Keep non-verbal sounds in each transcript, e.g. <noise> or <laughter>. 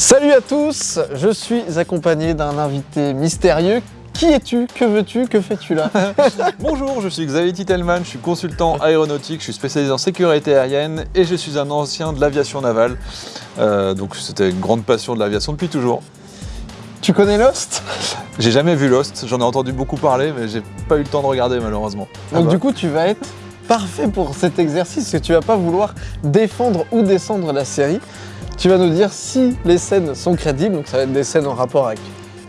Salut à tous, je suis accompagné d'un invité mystérieux. Qui es-tu? Que veux-tu? Que fais-tu là? <laughs> Bonjour, je suis Xavier Titelman, je suis consultant aéronautique, je suis spécialisé en sécurité aérienne et je suis un ancien de l'aviation navale. Euh, donc c'était une grande passion de l'aviation depuis toujours. Tu connais Lost? J'ai jamais vu Lost, j'en ai entendu beaucoup parler mais j'ai pas eu le temps de regarder malheureusement. Donc Ah bah. du coup tu vas être parfait pour cet exercice, parce que tu vas pas vouloir défendre ou descendre la série. Tu vas nous dire si les scènes sont crédibles, donc ça va être des scènes en rapport avec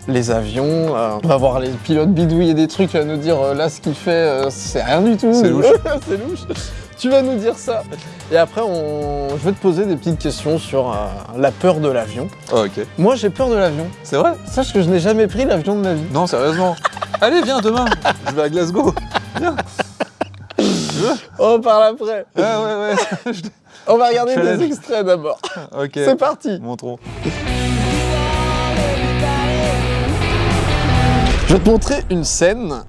les avions, euh, on va voir les pilotes bidouiller des trucs, tu vas nous dire euh, là ce qu'il fait, euh, c'est rien du tout. C'est louche. <laughs> c'est louche. Tu vas nous dire ça. Et après, on... je vais te poser des petites questions sur la peur de l'avion. Ah, ok, Moi, j'ai peur de l'avion. c'est vrai? Sache que je n'ai jamais pris l'avion de ma vie. Non, sérieusement. Allez, viens demain, je vais à Glasgow. Viens. On parle après. Ouais, ouais, ouais. <laughs> On va regarder Challenge. des extraits d'abord. <laughs> ok, C'est parti. montrons. Je vais te montrer une scène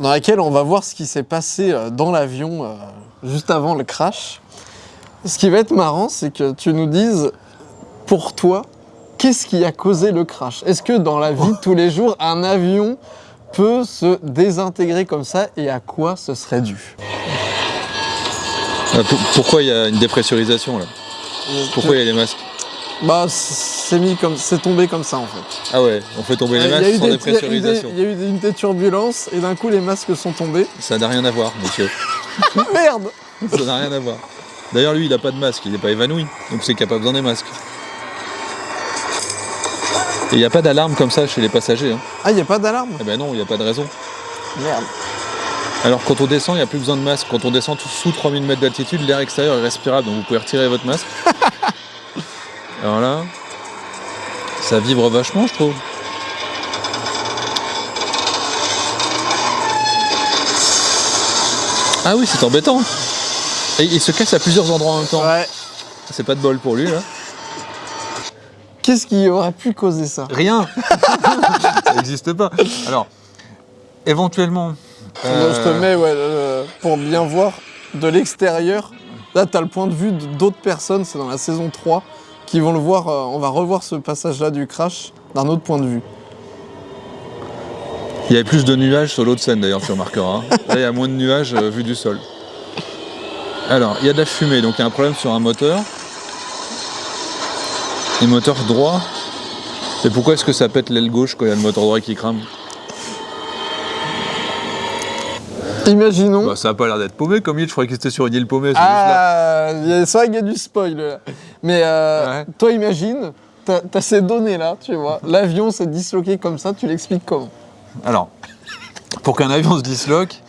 dans laquelle on va voir ce qui s'est passé euh, dans l'avion euh, juste avant le crash. Ce qui va être marrant, c'est que tu nous dises, pour toi, qu'est-ce qui a causé le crash? Est-ce que dans la vie de tous les jours, un avion peut se désintégrer comme ça et à quoi ce serait dû Euh, pourquoi il y a une dépressurisation là Pourquoi il y a les masques Bah, c'est mis comme, c'est tombé comme ça en fait. Ah ouais, on fait tomber les a masques sans des- il y a eu des- dépressurisation. il y a eu des- une des turbulences et d'un coup les masques sont tombés. Ça n'a rien à voir, monsieur. <laughs> Merde Ça n'a rien à voir. D'ailleurs, lui, il n'a pas de masque, il n'est pas évanoui, donc c'est qu'il n'y a pas besoin des masques. Et il n'y a pas d'alarme comme ça chez les passagers. Hein. Ah, il n'y a pas d'alarme? Eh ben non, il n'y a pas de raison. Merde. Alors quand on descend, il n'y a plus besoin de masque. Quand on descend tout sous 3000 mètres d'altitude, l'air extérieur est respirable, donc vous pouvez retirer votre masque. <laughs> Alors là, ça vibre vachement, je trouve. Ah oui, c'est embêtant. Et il se casse à plusieurs endroits en même temps. Ouais. C'est pas de bol pour lui, là. Qu'est-ce qui aurait pu causer ça? Rien <laughs> Ça n'existe pas. Alors, éventuellement... Je te mets ouais, euh, pour bien voir de l'extérieur. Là, tu as le point de vue d'autres personnes, c'est dans la saison 3, qui vont le voir. euh, on va revoir ce passage-là du crash d'un autre point de vue. Il y avait plus de nuages sur l'autre scène d'ailleurs, tu remarqueras. hein. Là, il y a moins de nuages euh, vu du sol. Alors, il y a de la fumée, donc il y a un problème sur un moteur. Les moteurs droits. Et pourquoi est-ce que ça pète l'aile gauche quand il y a le moteur droit qui crame? Imaginons. bah, Ça a pas l'air d'être paumé comme il, je croyais qu'il était sur une île paumée. ah, il y a- c'est vrai qu'il y a du spoil là. Mais euh, Ouais. toi, imagine, t'as as ces données-là, tu vois. L'avion s'est disloqué comme ça, tu l'expliques comment? Alors, pour qu'un avion se disloque,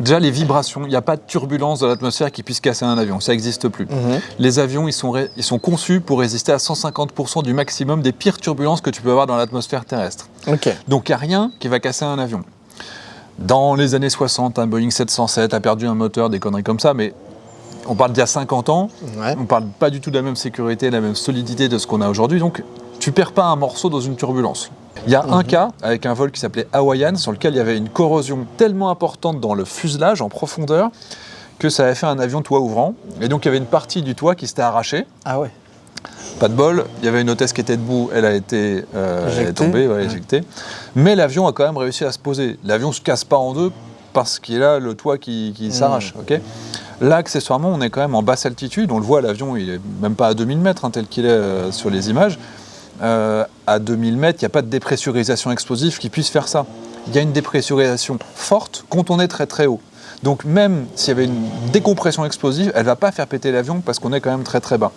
déjà les vibrations, il n'y a pas de turbulence dans l'atmosphère qui puisse casser un avion, ça n'existe plus. Les avions, ils sont, ré- ils sont conçus pour résister à 150% du maximum des pires turbulences que tu peux avoir dans l'atmosphère terrestre. Donc il n'y a rien qui va casser un avion. Dans les années 60, un Boeing 707 a perdu un moteur, des conneries comme ça, mais on parle d'il y a 50 ans, Ouais. on parle pas du tout de la même sécurité, de la même solidité de ce qu'on a aujourd'hui, donc tu perds pas un morceau dans une turbulence. Il y a un cas avec un vol qui s'appelait Hawaiian, sur lequel il y avait une corrosion tellement importante dans le fuselage en profondeur que ça avait fait un avion toit ouvrant. Et donc il y avait une partie du toit qui s'était arrachée. Ah ouais. Pas de bol, il y avait une hôtesse qui était debout, elle a été euh, elle est tombée, ouais, Ouais. éjectée. Mais l'avion a quand même réussi à se poser. L'avion se casse pas en deux parce qu'il a le toit qui, qui s'arrache. ok? Là, accessoirement, on est quand même en basse altitude. On le voit, l'avion, il est même pas à 2000 mètres, hein, tel qu'il est euh, sur les images. Euh, à 2000 mètres, il n'y a pas de dépressurisation explosive qui puisse faire ça. Il y a une dépressurisation forte quand on est très très haut. Donc même s'il y avait une décompression explosive, elle va pas faire péter l'avion parce qu'on est quand même très très bas.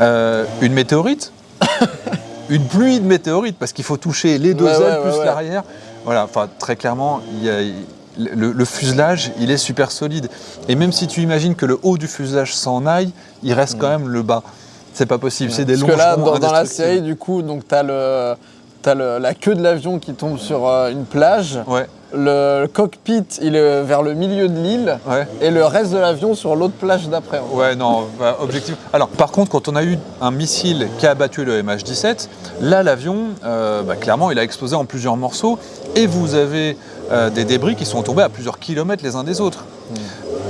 Euh, une météorite, <coughs> une pluie de météorites, parce qu'il faut toucher les deux Ouais, ailes ouais, plus ouais. l'arrière. Voilà, enfin très clairement, il y a- le, le fuselage, il est super solide. Et même si tu imagines que le haut du fuselage s'en aille, il reste quand même le bas. C'est pas possible, c'est des. Parce longs que là, dans, dans la série, du coup, donc t'as le, t'as la queue de l'avion qui tombe sur euh, une plage. Ouais, Le cockpit, il est vers le milieu de l'île. ouais. Et le reste de l'avion sur l'autre plage d'après. Ouais, non, bah, objectif. Alors, par contre, quand on a eu un missile qui a abattu le MH17, là, l'avion, euh, bah, clairement, il a explosé en plusieurs morceaux et vous avez euh, des débris qui sont tombés à plusieurs kilomètres les uns des autres.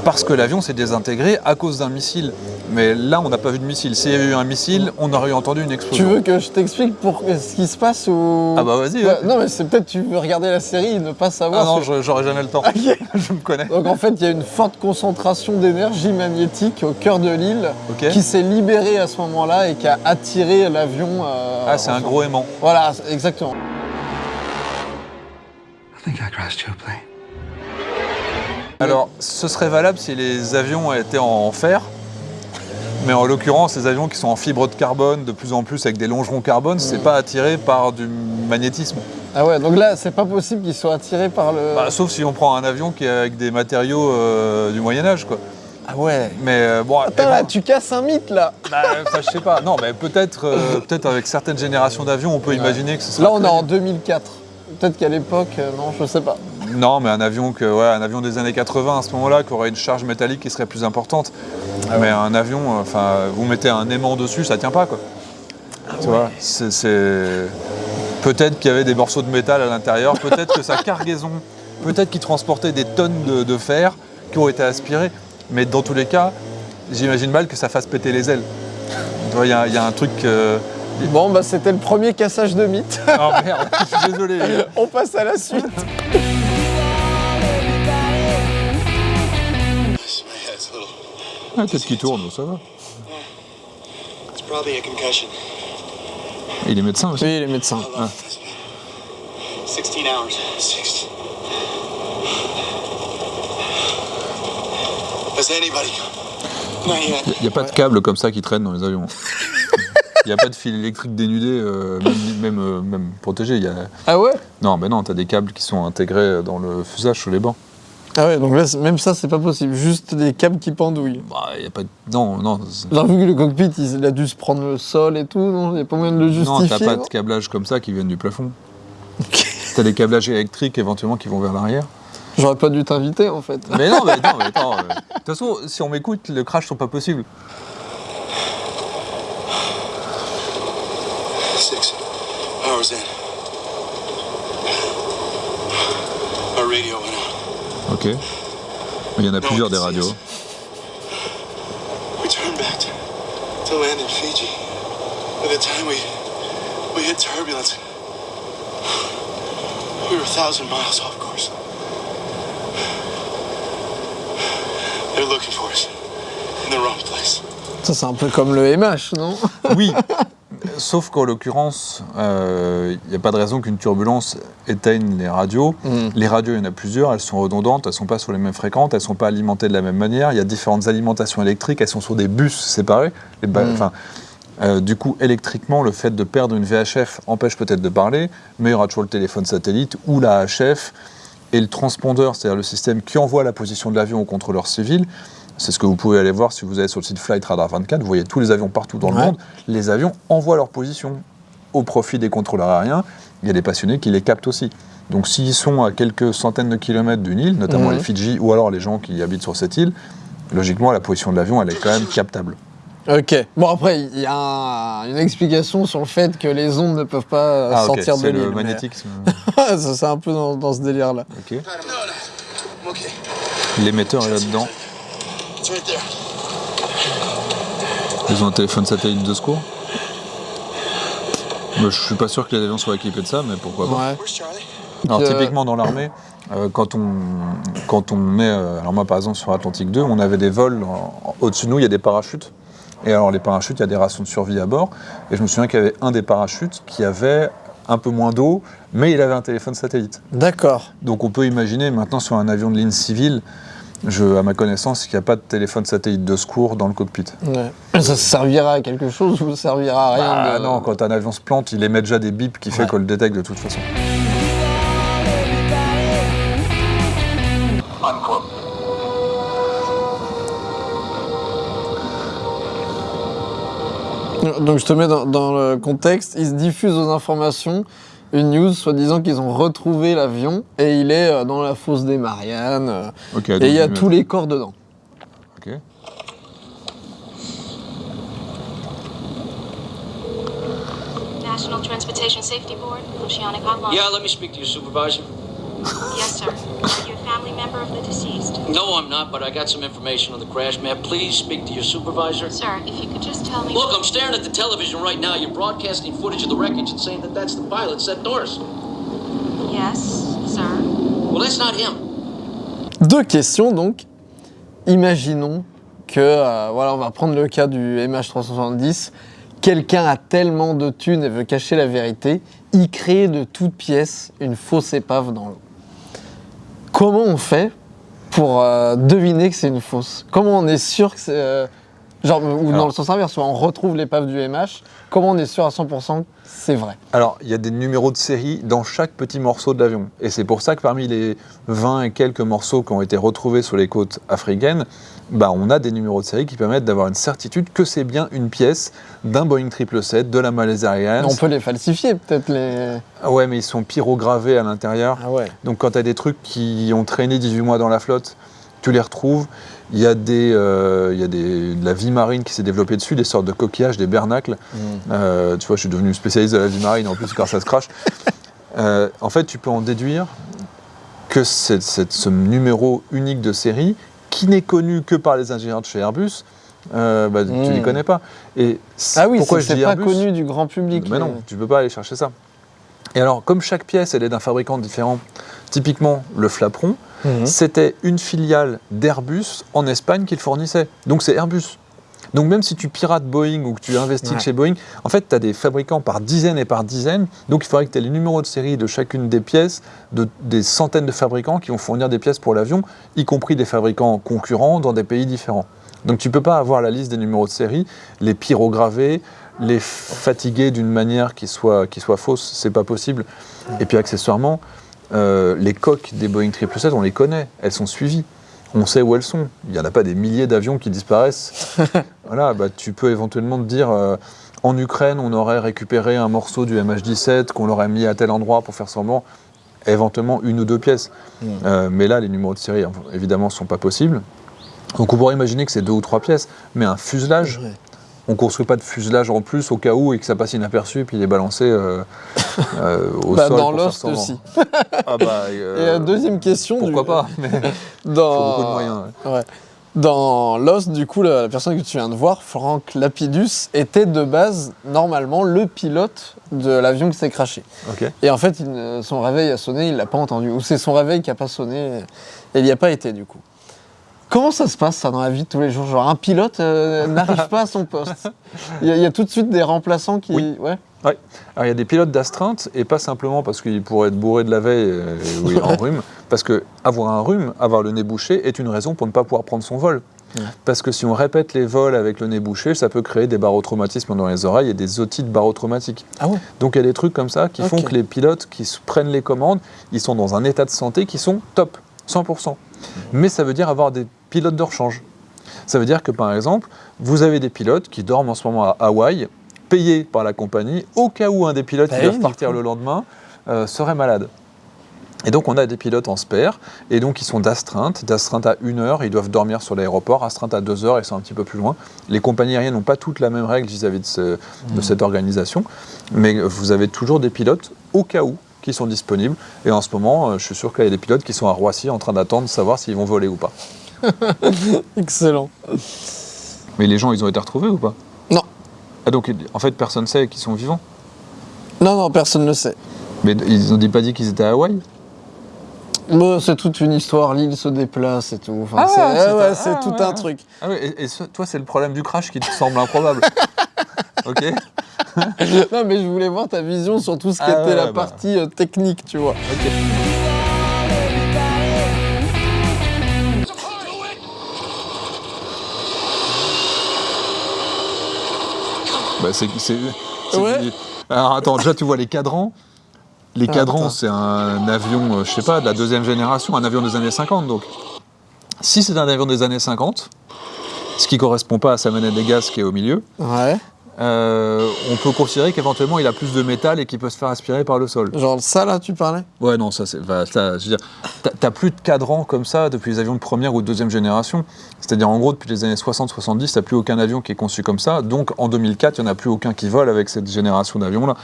Parce que l'avion s'est désintégré à cause d'un missile. Mais là, on n'a pas vu de missile. S'il y avait eu un missile, on aurait entendu une Tu explosion. veux que je t'explique pour ce qui se passe ou Ah bah vas-y. Ouais, ouais. Non mais c'est peut-être tu veux regarder la série et ne pas savoir. Ah non, que- j'aurais jamais le temps. <laughs> <laughs> Je me connais. Donc en fait, il y a une forte concentration d'énergie magnétique au cœur de l'île qui s'est libérée à ce moment-là et qui a attiré l'avion. euh, Ah, c'est un gros aimant. Voilà, exactement. I think I crashed your plane. Alors, ce serait valable si les avions étaient en fer. Mais en l'occurrence, les avions qui sont en fibre de carbone, de plus en plus avec des longerons carbone, c'est pas attiré par du magnétisme. Ah ouais, donc là, c'est pas possible qu'ils soient attirés par le. Bah, sauf si on prend un avion qui est avec des matériaux euh, du Moyen Âge, quoi. ah ouais. Mais euh, bon, Attends, eh là, tu casses un mythe là. bah, enfin, je sais pas. Non, mais peut-être, euh, peut-être avec certaines générations d'avions, on peut imaginer que ce sera. Là, on est en 2004. Peut-être qu'à l'époque, non, je sais pas. Non, mais un avion que, ouais, un avion des années 80 à ce moment-là, qui aurait une charge métallique qui serait plus importante. Ah mais un avion, euh, enfin, vous mettez un aimant dessus, ça tient pas, quoi. Ah tu vois, c'est, peut-être qu'il y avait des morceaux de métal à l'intérieur, peut-être que sa cargaison, peut-être qu'il transportait des tonnes de, de fer qui ont été aspirées. Mais dans tous les cas, j'imagine mal que ça fasse péter les ailes. Tu vois, il y, a- il y a un truc. euh, Bon, bah, c'était le premier cassage de mythe. Oh merde, je suis désolé. <laughs> on passe à la suite. Ah, peut-être qu'il tourne, ça va. It's probably a concussion. Il est médecin aussi. Oui, les médecins. How long? 16 hours. 16. Has anybody come? Not yet. Il n'y a pas de câble comme ça qui traîne dans les avions. <laughs> Il n'y a pas de fil électrique dénudé, euh, même, même, euh, même protégé. Il y a... Ah ouais? Non, mais non, tu as des câbles qui sont intégrés dans le fuselage sur les bancs. Ah ouais, donc là, même ça, c'est pas possible. Juste des câbles qui pendouillent. Bah, il y a pas de... Non, non. J'ai vu que le cockpit, il a dû se prendre le sol et tout, non? Il n'y a pas moyen de le Non, justifier t'as pas non? de câblage comme ça qui viennent du plafond. T'as des câblages électriques éventuellement qui vont vers l'arrière. J'aurais pas dû t'inviter, en fait. Mais non, mais, non, <laughs> mais attends. euh, De toute façon, si on m'écoute, le crash sont pas possibles. Six hours in. Our radio. Ok. Il y en a plusieurs des radios. We turned back to, to land in Fiji. By the time we we hit turbulence, we were a thousand miles off course. They're looking for us in the wrong place. Ça, c'est un peu comme le MH, non? Oui, <laughs> sauf qu'en l'occurrence, il n'y a pas de raison qu'une turbulence éteigne les radios. Mm. Les radios, il y en a plusieurs, elles sont redondantes, elles ne sont pas sur les mêmes fréquences, elles ne sont pas alimentées de la même manière. Il y a différentes alimentations électriques, elles sont sur des bus séparés. Les ba- Mm. enfin, euh, du coup, électriquement, le fait de perdre une VHF empêche peut-être de parler, mais il y aura toujours le téléphone satellite ou la HF et le transpondeur, c'est-à-dire le système qui envoie la position de l'avion au contrôleur civil. C'est ce que vous pouvez aller voir si vous allez sur le site Flight Radar 24. Vous voyez tous les avions partout dans le Ouais. monde. Les avions envoient leur position au profit des contrôleurs aériens. Il y a des passionnés qui les captent aussi. Donc s'ils sont à quelques centaines de kilomètres d'une île, notamment Mhm. les Fidji ou alors les gens qui habitent sur cette île, logiquement la position de l'avion elle est quand même captable. Ok. Bon, après, il y a un- une explication sur le fait que les ondes ne peuvent pas euh, Ah sortir de c'est l'île. le mais- magnétisme. <laughs> Ça, c'est un peu dans, dans ce délire-là. ok. L'émetteur est là-dedans. It's right there. Ils ont un téléphone satellite de secours. Moi, je suis pas sûr que les avions soient équipés de ça, mais pourquoi pas. Ouais. Alors Euh, typiquement dans l'armée, euh, quand on quand on est, euh, alors moi par exemple sur Atlantique 2, on avait des vols au-dessus de nous, il y a des parachutes. Et alors les parachutes, il y a des rations de survie à bord. Et je me souviens qu'il y avait un des parachutes qui avait un peu moins d'eau, mais il avait un téléphone satellite. D'accord. Donc on peut imaginer maintenant sur un avion de ligne civile, je, à ma connaissance, qu'il n'y a pas de téléphone satellite de secours dans le cockpit. Ouais. Ça servira à quelque chose ou ça servira à rien Ah de... non, quand un avion se plante, il émet déjà des bips qui fait Ouais. qu'on le détecte de toute façon. Donc je te mets dans, dans le contexte, ils se diffusent aux informations une news soi-disant qu'ils ont retrouvé l'avion et il est euh, dans la fosse des Mariannes euh, Ok, et il y a tous les corps dedans. Ok. National Transportation Safety Board, Oceanic Hotline. Yeah, let me speak to your supervisor. Yes, sir. Are you a family member of the deceased? No, I'm not, but I got some information on the crash. May I please speak to your supervisor? Sir, if you could just tell me. Look, I'm staring at the television right now. You're broadcasting footage of the wreckage and saying that that's the pilot, Seth Norris. Yes, sir. Well, that's not him. Deux questions donc. Imaginons que, euh, voilà, on va prendre le cas du MH370. Quelqu'un a tellement de thunes et veut cacher la vérité, il crée de toutes pièces une fausse épave dans l'eau. Comment on fait pour euh, deviner que c'est une fausse Comment on est sûr que c'est. euh, genre, ou dans le sens inverse, soit on retrouve l'épave du MH, comment on est sûr à 100% que c'est vrai Alors, il y a des numéros de série dans chaque petit morceau de l'avion. Et c'est pour ça que parmi les 20 et quelques morceaux qui ont été retrouvés sur les côtes africaines, bah, on a des numéros de série qui permettent d'avoir une certitude que c'est bien une pièce d'un Boeing 777, de la Malaysia Airlines. On peut les falsifier, peut-être les. Ah ouais, mais ils sont pyrogravés à l'intérieur. Ah ouais. Donc quand tu as des trucs qui ont traîné 18 mois dans la flotte, tu les retrouves. Il y a, des, euh, il y a des, de la vie marine qui s'est développée dessus, des sortes de coquillages, des bernacles. Euh, tu vois, je suis devenu spécialiste de la vie marine en plus car ça se crache. Euh, en fait, tu peux en déduire que c'est, c'est ce numéro unique de série, qui n'est connu que par les ingénieurs de chez Airbus, euh, bah, tu ne les Mm. connais pas. Et Ah oui, pourquoi c'est pas connu du grand public. mais non, tu peux pas aller chercher ça. Et alors, comme chaque pièce, elle est d'un fabricant différent, typiquement le flaperon, Mhm. c'était une filiale d'Airbus en Espagne qui le fournissait. Donc c'est Airbus. Donc même si tu pirates Boeing ou que tu investis Ouais. chez Boeing, en fait, tu as des fabricants par dizaines et par dizaines. Donc il faudrait que tu aies les numéros de série de chacune des pièces, de, des centaines de fabricants qui vont fournir des pièces pour l'avion, y compris des fabricants concurrents dans des pays différents. Donc tu peux pas avoir la liste des numéros de série, les pyrograver, les fatiguer d'une manière qui soit, qui soit fausse, c'est pas possible. Et puis accessoirement, euh, les coques des Boeing 777, on les connaît, elles sont suivies. On sait où elles sont. Il n'y en a pas des milliers d'avions qui disparaissent. <laughs> voilà, bah, tu peux éventuellement te dire, euh, en Ukraine, on aurait récupéré un morceau du MH17 qu'on l'aurait mis à tel endroit pour faire semblant, éventuellement une ou deux pièces. Mm. Euh, mais là, les numéros de série, évidemment, ne sont pas possibles. Donc on pourrait imaginer que c'est deux ou trois pièces, mais un fuselage, Ouais. On ne construit pas de fuselage en plus au cas où et que ça passe inaperçu et puis il est balancé euh, <laughs> euh, au Bah, sol. dans semblant. aussi. <laughs> Ah bah, Et euh, deuxième question. pourquoi du- pas mais <laughs> Dans... faut beaucoup de moyens. ouais. Ouais. Dans Lost, du coup, la, la personne que tu viens de voir, Frank Lapidus, était de base, normalement, le pilote de l'avion qui s'est crashé. Et en fait, il son réveil a sonné, il l'a pas entendu. Ou c'est son réveil qui a pas sonné, et il n'y a pas été, du coup. Comment ça se passe, ça, dans la vie de tous les jours? Genre, un pilote euh, n'arrive pas à son poste. Il y, a- il y a tout de suite des remplaçants qui... Oui. Ouais. Ouais. Alors il y a des pilotes d'astreinte et pas simplement parce qu'il pourrait être bourré de la veille euh, ou a <laughs> un rhume, parce que avoir un rhume, avoir le nez bouché est une raison pour ne pas pouvoir prendre son vol. Ouais. Parce que si on répète les vols avec le nez bouché, ça peut créer des barotraumatismes dans les oreilles et des otites barotraumatiques. Ah ouais Donc il y a des trucs comme ça qui font que les pilotes qui prennent les commandes, ils sont dans un état de santé qui sont top, 100%. Mais ça veut dire avoir des pilotes de rechange. Ça veut dire que par exemple, vous avez des pilotes qui dorment en ce moment à Hawaï, payés par la compagnie, au cas où un des pilotes Bah qui oui, doivent partir le lendemain euh, serait malade. Et donc on a des pilotes en spare, et donc ils sont d'astreinte, d'astreinte à une heure, ils doivent dormir sur l'aéroport, astreinte à deux heures, ils sont un petit peu plus loin. Les compagnies aériennes n'ont pas toutes la même règle vis-à-vis de, ce- de cette organisation, mais vous avez toujours des pilotes au cas où qui sont disponibles. Et en ce moment, euh, je suis sûr qu'il y a des pilotes qui sont à Roissy en train d'attendre de savoir s'ils vont voler ou pas. <laughs> Excellent. Mais les gens, ils ont été retrouvés ou pas? Non. Ah donc en fait personne ne sait qu'ils sont vivants? Non, non, personne ne le sait. Mais ils n'ont pas dit qu'ils étaient à Hawaï? Bon, c'est toute une histoire, l'île se déplace et tout. Enfin, Ah, c'est ouais, c'est ah, tout ouais, un truc. Ah oui, et, et ce- toi c'est le problème du crash qui te semble improbable. <laughs> ok Non, mais je voulais voir ta vision sur tout ce qui Ah était ouais, la bah. partie euh, technique, tu vois. Ok. Bah, c'est, c'est- c'est- Ouais. Alors attends, déjà tu vois les cadrans. Les Ah, cadrans, c'est un avion, euh, je sais pas, de la deuxième génération, un avion des années 50 donc. Si c'est un avion des années 50, ce qui correspond pas à sa manette des gaz qui est au milieu, Ouais. Euh, on peut considérer qu'éventuellement il a plus de métal et qu'il peut se faire aspirer par le sol. Genre ça là, tu parlais? Ouais, non, ça c'est. enfin, ça, je veux dire, t'as- plus de cadran comme ça depuis les avions de première ou de deuxième génération. C'est-à-dire, en gros, depuis les années 60-70, t'as plus aucun avion qui est conçu comme ça. Donc, en 2004, il n'y en a plus aucun qui vole avec cette génération d'avions-là.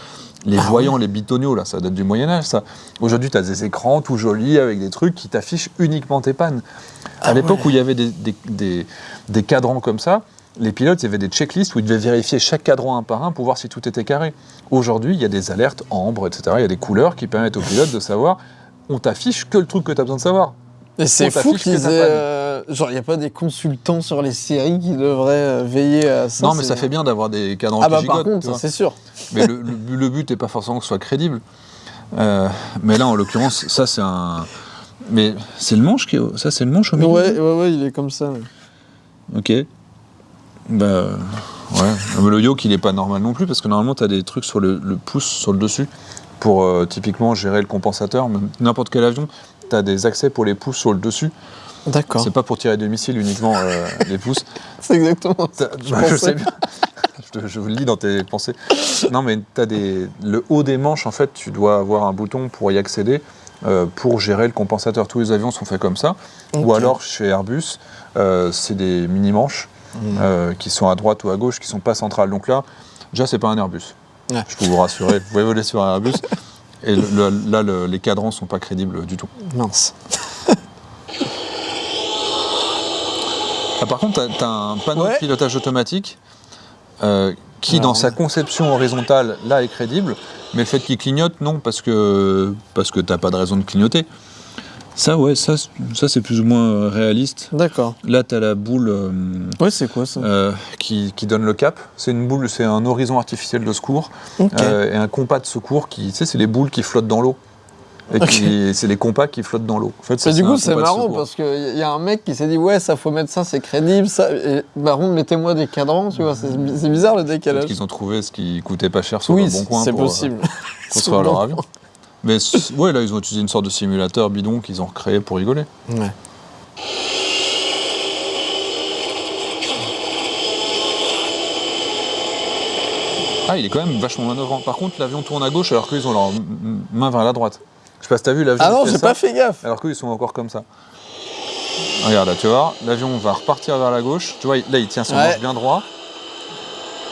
Les voyants, les bitoniaux, là, ça date du Moyen-Âge, ça. Aujourd'hui, t'as des écrans tout jolis avec des trucs qui t'affichent uniquement tes pannes. À l'époque où il y avait des, des- des- des cadrans comme ça, les pilotes, il y avait des checklists où ils devaient vérifier chaque cadran un par un pour voir si tout était carré. Aujourd'hui, il y a des alertes ambre, etc. Il y a des couleurs qui permettent aux pilotes de savoir on t'affiche que le truc que tu as besoin de savoir. Et c'est fou qu'ils aient. euh, genre, il n'y a pas des consultants sur les séries qui devraient euh, veiller à ça non, mais ça fait bien d'avoir des cadrans Ah qui bah gigotent, par contre, c'est sûr. Mais le, le- le but n'est pas forcément que ce soit crédible. Euh, mais là, en l'occurrence, ça c'est un. Mais c'est le manche qui est... Ça, c'est le manche au milieu Ouais, ouais, ouais, il est comme ça. ouais. Ok. Bah. Ouais. Mais le yoke, il est pas normal non plus, parce que normalement, tu as des trucs sur le, le pouce, sur le dessus, pour euh, typiquement gérer le compensateur. N'importe quel avion, tu as des accès pour les pouces sur le dessus. D'accord. C'est pas pour tirer des missiles uniquement euh, les pouces. <laughs> C'est exactement ça. Je bah, je sais bien. <laughs> je, vous le lis dans tes pensées. Non, mais tu as des. Le haut des manches, en fait, tu dois avoir un bouton pour y accéder euh, pour gérer le compensateur. Tous les avions sont faits comme ça. Ou alors, chez Airbus, euh, c'est des mini-manches Euh, qui sont à droite ou à gauche, qui sont pas centrales. Donc là, déjà, c'est pas un Airbus. Ouais. Je peux vous rassurer, vous pouvez voler sur un Airbus. Et le- le- là, le- les cadrans sont pas crédibles du tout. Mince. Ah, par contre, tu as, un panneau Ouais. de pilotage automatique euh, qui, Alors, dans sa conception horizontale, là, est crédible, mais le fait qu'il clignote, non, parce que, parce que tu pas de raison de clignoter. Ça, ouais, ça, ça c'est plus ou moins euh, réaliste. D'accord. Là, tu as la boule euh, Ouais, c'est quoi ça? euh, qui, qui donne le cap. C'est une boule, c'est un horizon artificiel de secours Ok. euh, et un compas de secours qui, tu sais, c'est les boules qui flottent dans l'eau. Et qui- c'est les compas qui flottent dans l'eau. En fait, ça, du coup, c'est marrant parce qu'il y a un mec qui s'est dit Ouais, ça faut mettre ça, c'est crédible. Ça. Et, contre, mettez-moi des cadrans, tu vois. C'est bi- c'est bizarre le décalage. qu'ils ont trouvé ce qui coûtait pas cher sur Oui, le bon coin c'est possible. <laughs> construire leur avion. Mais ouais, là, ils ont utilisé une sorte de simulateur bidon qu'ils ont recréé pour rigoler. Ouais. Ah, il est quand même vachement manœuvrant. Par contre, l'avion tourne à gauche alors qu'ils ont leur main vers la droite. Je sais pas si t'as vu l'avion. Ah non, j'ai pas fait gaffe. Alors qu'eux, ils sont encore comme ça. Regarde, là, tu vois, l'avion va repartir vers la gauche. Tu vois, là, il tient son Ouais. manche bien droit.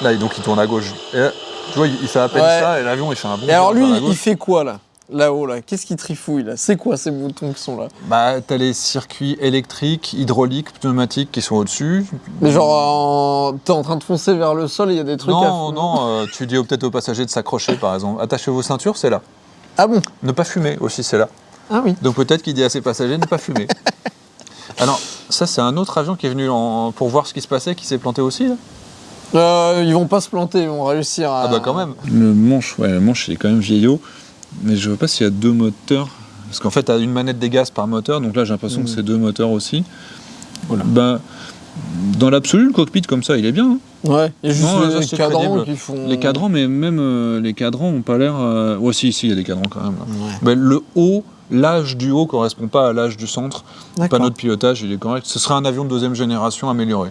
Là, donc, il tourne à gauche. Et là, tu vois, il fait à peine Ouais. ça et l'avion, il fait un bond Et alors lui, il fait quoi là? Là-haut, là Qu'est-ce qu'il trifouille là? C'est quoi ces boutons qui sont là? Bah, t'as les circuits électriques, hydrauliques, pneumatiques qui sont au-dessus. Mais genre, en... t'es en train de foncer vers le sol, il y a des trucs à Non, non, euh, tu dis peut-être aux passagers de s'accrocher, par exemple. Attachez vos ceintures, c'est là. Ah bon? Ne pas fumer aussi, c'est là. Ah oui. Donc peut-être qu'il dit à ses passagers de ne pas fumer. <laughs> Alors, ça, c'est un autre avion qui est venu en- pour voir ce qui se passait, qui s'est planté aussi, là? Euh, ils vont pas se planter, ils vont réussir à. Ah bah quand même. Le manche, ouais, le manche, il est quand même vieillot. Mais je vois pas s'il y a deux moteurs. Parce qu'en fait, tu as une manette des gaz par moteur, donc là, j'ai l'impression que c'est deux moteurs aussi. Bah, dans l'absolu, le cockpit comme ça, il est bien. hein. Ouais, il y a juste Non, les, cadrans qui font. Les cadrans, mais même euh, les cadrans ont pas l'air. Euh... Ouais, si, si, il y a des cadrans quand même. Ouais. Le haut, l'âge du haut correspond pas à l'âge du centre. Panneau de pilotage, il est correct. Ce serait un avion de deuxième génération amélioré.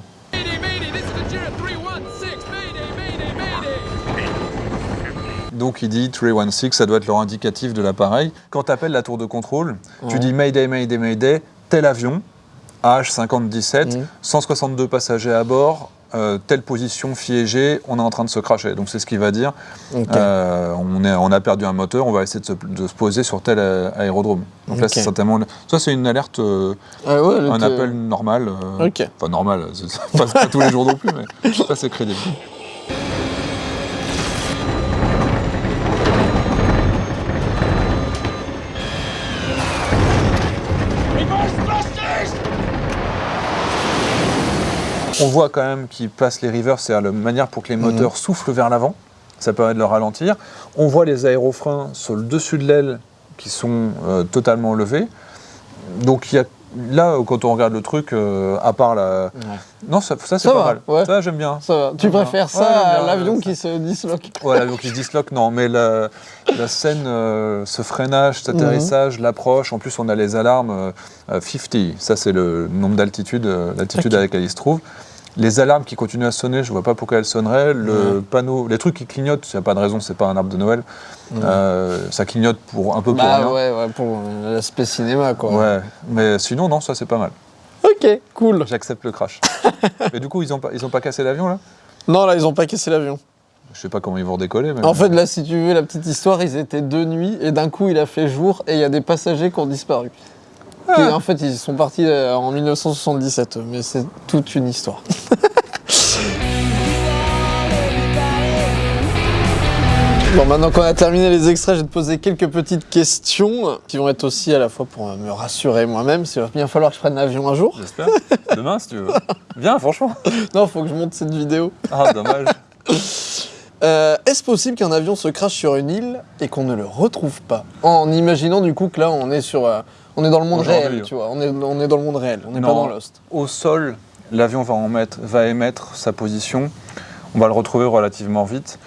Donc il dit 316, ça doit être leur indicatif de l'appareil. Quand tu appelles la tour de contrôle, tu dis Mayday, Mayday, Mayday, tel avion, AH57, Mhm. 162 passagers à bord, euh, telle position fiégée, on est en train de se cracher. Donc c'est ce qu'il va dire. Euh, on, est, on a perdu un moteur, on va essayer de se, de se poser sur tel aérodrome. Donc là, c'est certainement. Ça, c'est une alerte, euh, Ah ouais, un appel normal. euh, Ok. Enfin, normal, <laughs> pas tous les jours non plus, mais ça, c'est crédible. On voit quand même qu'ils passent les rivers, c'est la manière pour que les moteurs soufflent vers l'avant. Ça permet de le ralentir. On voit les aérofreins sur le dessus de l'aile qui sont euh, totalement levés. Donc il y a, là, quand on regarde le truc, euh, à part la... Non, ça, ça, c'est pas va, mal. ouais. Ça, j'aime bien. Ça va. Tu préfères ça à l'avion qui se disloque Ouais, l'avion qui se disloque, non, mais la, la scène, euh, ce freinage, cet Mhm. atterrissage, l'approche, en plus on a les alarmes euh, euh, 50, ça c'est le nombre d'altitude, l'altitude à laquelle il se trouve. Les alarmes qui continuent à sonner, je vois pas pourquoi elles sonneraient. Le panneau, les trucs qui clignotent, il n'y a pas de raison, c'est pas un arbre de Noël. Euh, ça clignote pour un peu pour Bah rien. ouais, ouais, pour l'aspect cinéma, quoi. Ouais, mais sinon, non, ça c'est pas mal. Ok, cool. J'accepte le crash. <laughs> mais du coup, ils ont pas, ils ont pas cassé l'avion là? Non, là, ils ont pas cassé l'avion. Je sais pas comment ils vont redécoller. Mais En fait, là, si tu veux la petite histoire, ils étaient deux nuits et d'un coup, il a fait jour et il y a des passagers qui ont disparu. Ah. Et en fait, ils sont partis euh, en 1977, mais c'est toute une histoire. <laughs> Bon, maintenant qu'on a terminé les extraits, je vais te poser quelques petites questions qui vont être aussi à la fois pour euh, me rassurer moi-même, s'il va bien falloir que je prenne l'avion un jour. J'espère. Demain, si tu veux. <laughs> Viens, franchement. Non, faut que je monte cette vidéo. Ah, dommage. <laughs> Euh, Est-ce possible qu'un avion se crache sur une île et qu'on ne le retrouve pas? En imaginant du coup que là on est sur, euh, on est dans le monde réel, tu vois. On est, on est dans le monde réel, on n'est pas dans Lost. Au sol, l'avion va, en mettre- va émettre sa position. On va le retrouver relativement vite.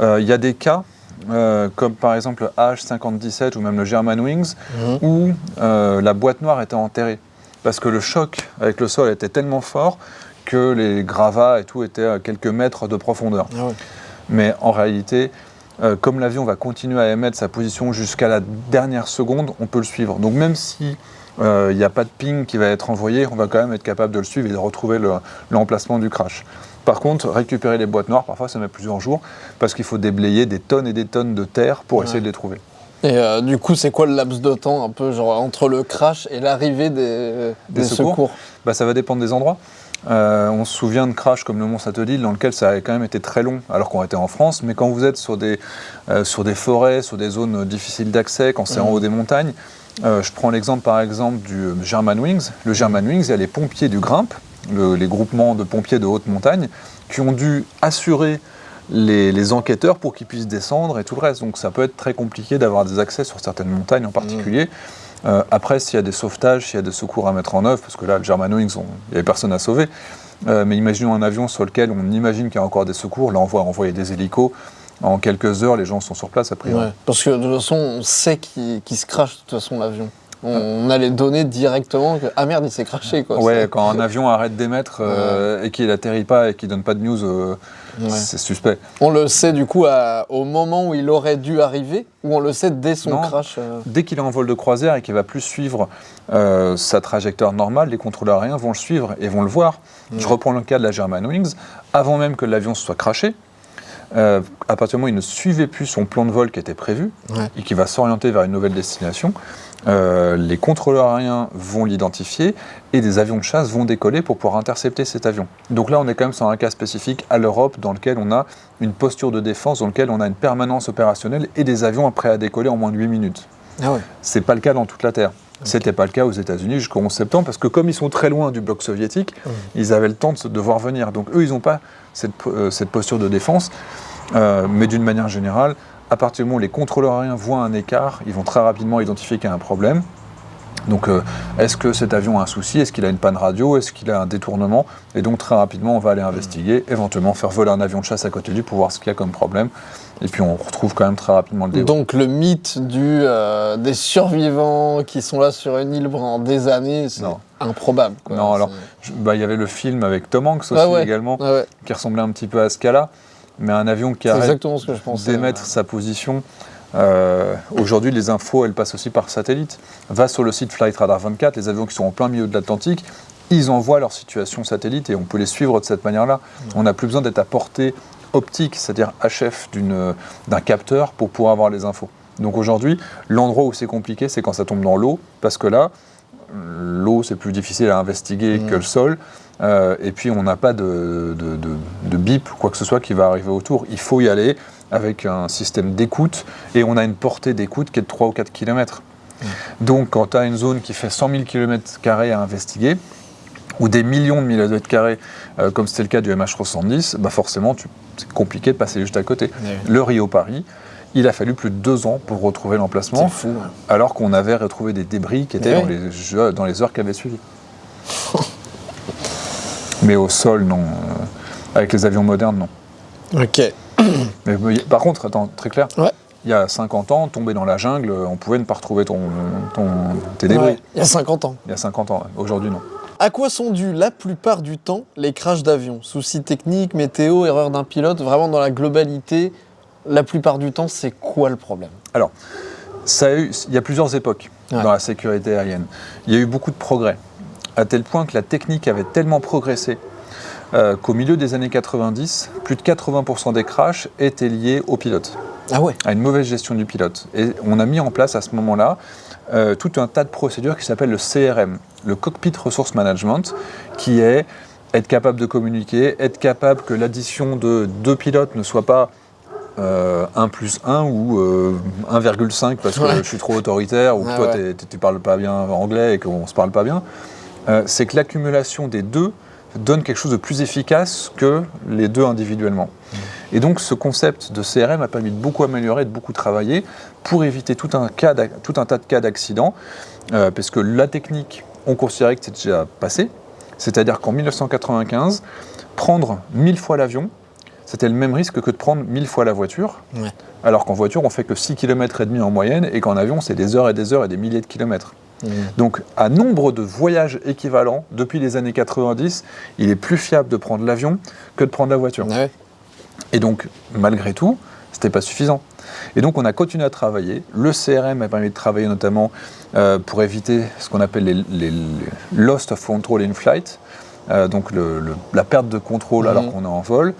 Euh, Il y a des cas, euh, comme par exemple le H-57 ou même le Germanwings, où euh, la boîte noire était enterrée. Parce que le choc avec le sol était tellement fort que les gravats et tout étaient à quelques mètres de profondeur. Ah ouais. Mais en réalité, euh, comme l'avion va continuer à émettre sa position jusqu'à la dernière seconde, on peut le suivre. Donc même si euh, il n'y a pas de ping qui va être envoyé, on va quand même être capable de le suivre et de retrouver le- l'emplacement du crash. Par contre, récupérer les boîtes noires, parfois ça met plusieurs jours, parce qu'il faut déblayer des tonnes et des tonnes de terre pour essayer de les trouver. Et euh, du coup, c'est quoi le laps de temps un peu genre entre le crash et l'arrivée des, Des des secours secours, Bah, ça va dépendre des endroits. Euh, on se souvient de crash comme le Mont Saint-Odile, dans lequel ça a quand même été très long, alors qu'on était en France. Mais quand vous êtes sur des, euh, sur des forêts, sur des zones difficiles d'accès, quand c'est en haut des montagnes, euh, je prends l'exemple par exemple du euh, Germanwings. Le Germanwings, il y a les pompiers du Grimpe, le- les groupements de pompiers de haute montagne, qui ont dû assurer les, les enquêteurs pour qu'ils puissent descendre et tout le reste. Donc ça peut être très compliqué d'avoir des accès sur certaines montagnes en particulier. Euh, après, s'il y a des sauvetages, s'il y a des secours à mettre en œuvre, parce que là, le Germanwings, il n'y avait personne à sauver, euh, mais imaginons un avion sur lequel on imagine qu'il y a encore des secours, là on va envoyer des hélicos, en quelques heures, les gens sont sur place après. Ouais. Parce que de toute façon, on sait qu'il se crache de toute façon l'avion. On, on a les données directement que ah merde, il s'est craché quoi. Ouais, quand un avion arrête d'émettre euh, et qu'il n'atterrit pas et qu'il donne pas de news, euh, Ouais. c'est suspect. On le sait du coup à- au moment où il aurait dû arriver ou on le sait dès son Non. crash. euh, Dès qu'il est en vol de croisière et qu'il va plus suivre sa trajectoire normale, les contrôleurs aériens vont le suivre et vont le voir. Je reprends le cas de la Germanwings. Avant même que l'avion se soit craché, euh, à partir du moment où il ne suivait plus son plan de vol qui était prévu Ouais. et qui va s'orienter vers une nouvelle destination, euh, les contrôleurs aériens vont l'identifier et des avions de chasse vont décoller pour pouvoir intercepter cet avion. Donc là, on est quand même sur un cas spécifique à l'Europe dans lequel on a une posture de défense, dans lequel on a une permanence opérationnelle et des avions prêts à décoller en moins de 8 minutes. Ah ouais. C'est pas le cas dans toute la Terre. C'était pas le cas aux États-Unis jusqu'au 11 septembre parce que comme ils sont très loin du bloc soviétique, ils avaient le temps de voir venir. Donc eux, ils n'ont pas cette, euh, cette posture de défense. Euh, mais d'une manière générale, à partir du moment où les contrôleurs aériens voient un écart, ils vont très rapidement identifier qu'il y a un problème. Donc, euh, est-ce que cet avion a un souci? Est-ce qu'il a une panne radio? Est-ce qu'il a un détournement? Et donc, très rapidement, on va aller investiguer, éventuellement faire voler un avion de chasse à côté de lui pour voir ce qu'il y a comme problème. Et puis, on retrouve quand même très rapidement le débat. Donc le mythe du, euh, des survivants qui sont là sur une île pendant des années, c'est improbable. quoi. Non, alors, bah, il y avait le film avec Tom Hanks aussi Ah ouais. également, Ah ouais, qui ressemblait un petit peu à ce cas-là. Mais un avion qui arrête d'émettre sa position. euh, Aujourd'hui, les infos, elles passent aussi par satellite. Va sur le site Flight Radar 24, les avions qui sont en plein milieu de l'Atlantique, ils envoient leur situation satellite et on peut les suivre de cette manière-là. On n'a plus besoin d'être à portée optique, c'est-à-dire HF d'un capteur pour pouvoir avoir les infos. Donc aujourd'hui, l'endroit où c'est compliqué, c'est quand ça tombe dans l'eau, parce que là, l'eau, c'est plus difficile à investiguer Mm. que le sol. Euh, et puis, on n'a pas de, de, de- de bip, quoi que ce soit, qui va arriver autour. Il faut y aller avec un système d'écoute, et on a une portée d'écoute qui est de 3 ou 4 km. Donc, quand tu as une zone qui fait 100 000 km à investiguer, ou des millions de millimètres carrés, euh, comme c'était le cas du MH370, bah forcément, c'est compliqué de passer juste à côté. Ouais. Le Rio-Paris, il a fallu plus de deux ans pour retrouver l'emplacement, fou. hein. alors qu'on avait retrouvé des débris qui étaient Ouais. dans, les, jeux- dans les heures qui avaient suivi. <laughs> Mais au sol, non. Euh, Avec les avions modernes, non. Ok. <clears throat> Mais, mais, par contre, attends, très clair, Ouais. il y a 50 ans, tomber dans la jungle, on pouvait ne pas retrouver ton, ton- tes débris. Ouais, Il y a 50 ans. Il y a 50 ans, aujourd'hui non. À quoi sont dus la plupart du temps les crashs d'avions? Soucis techniques, météo, erreur d'un pilote, vraiment dans la globalité, la plupart du temps, c'est quoi le problème? Alors, ça a eu- il y a plusieurs époques Ouais. dans la sécurité aérienne. Il y a eu beaucoup de progrès, à tel point que la technique avait tellement progressé euh, qu'au milieu des années 90, plus de 80% des crashs étaient liés au pilote, Ah ouais à une mauvaise gestion du pilote. Et on a mis en place à ce moment-là euh, tout un tas de procédures qui s'appellent le CRM, le Cockpit Resource Management, qui est être capable de communiquer, être capable que l'addition de deux pilotes ne soit pas euh, 1 plus 1 ou euh, 1,5 parce que Ouais. je suis trop autoritaire ou que Ouais, toi ouais. tu parles pas bien anglais et qu'on se parle pas bien. Euh, c'est que l'accumulation des deux donne quelque chose de plus efficace que les deux individuellement. Et donc ce concept de CRM a permis de beaucoup améliorer, de beaucoup travailler pour éviter tout un, cas d'ac- tout un tas de cas d'accidents, euh, parce que la technique, on considérait que c'était déjà passé, c'est-à-dire qu'en 1995, prendre 1000 fois l'avion, c'était le même risque que de prendre 1000 fois la voiture, Ouais. alors qu'en voiture, on fait que 6 km et demi en moyenne, et qu'en avion, c'est des heures et des heures et des milliers de kilomètres. Donc, à nombre de voyages équivalents, depuis les années 90, il est plus fiable de prendre l'avion que de prendre la voiture. Ah ouais. Et donc, malgré tout, c'était pas suffisant. Et donc, on a continué à travailler. Le CRM a permis de travailler notamment euh, pour éviter ce qu'on appelle les, les- les lost of control in flight, euh, donc le- le- la perte de contrôle Mhm. alors qu'on est en vol.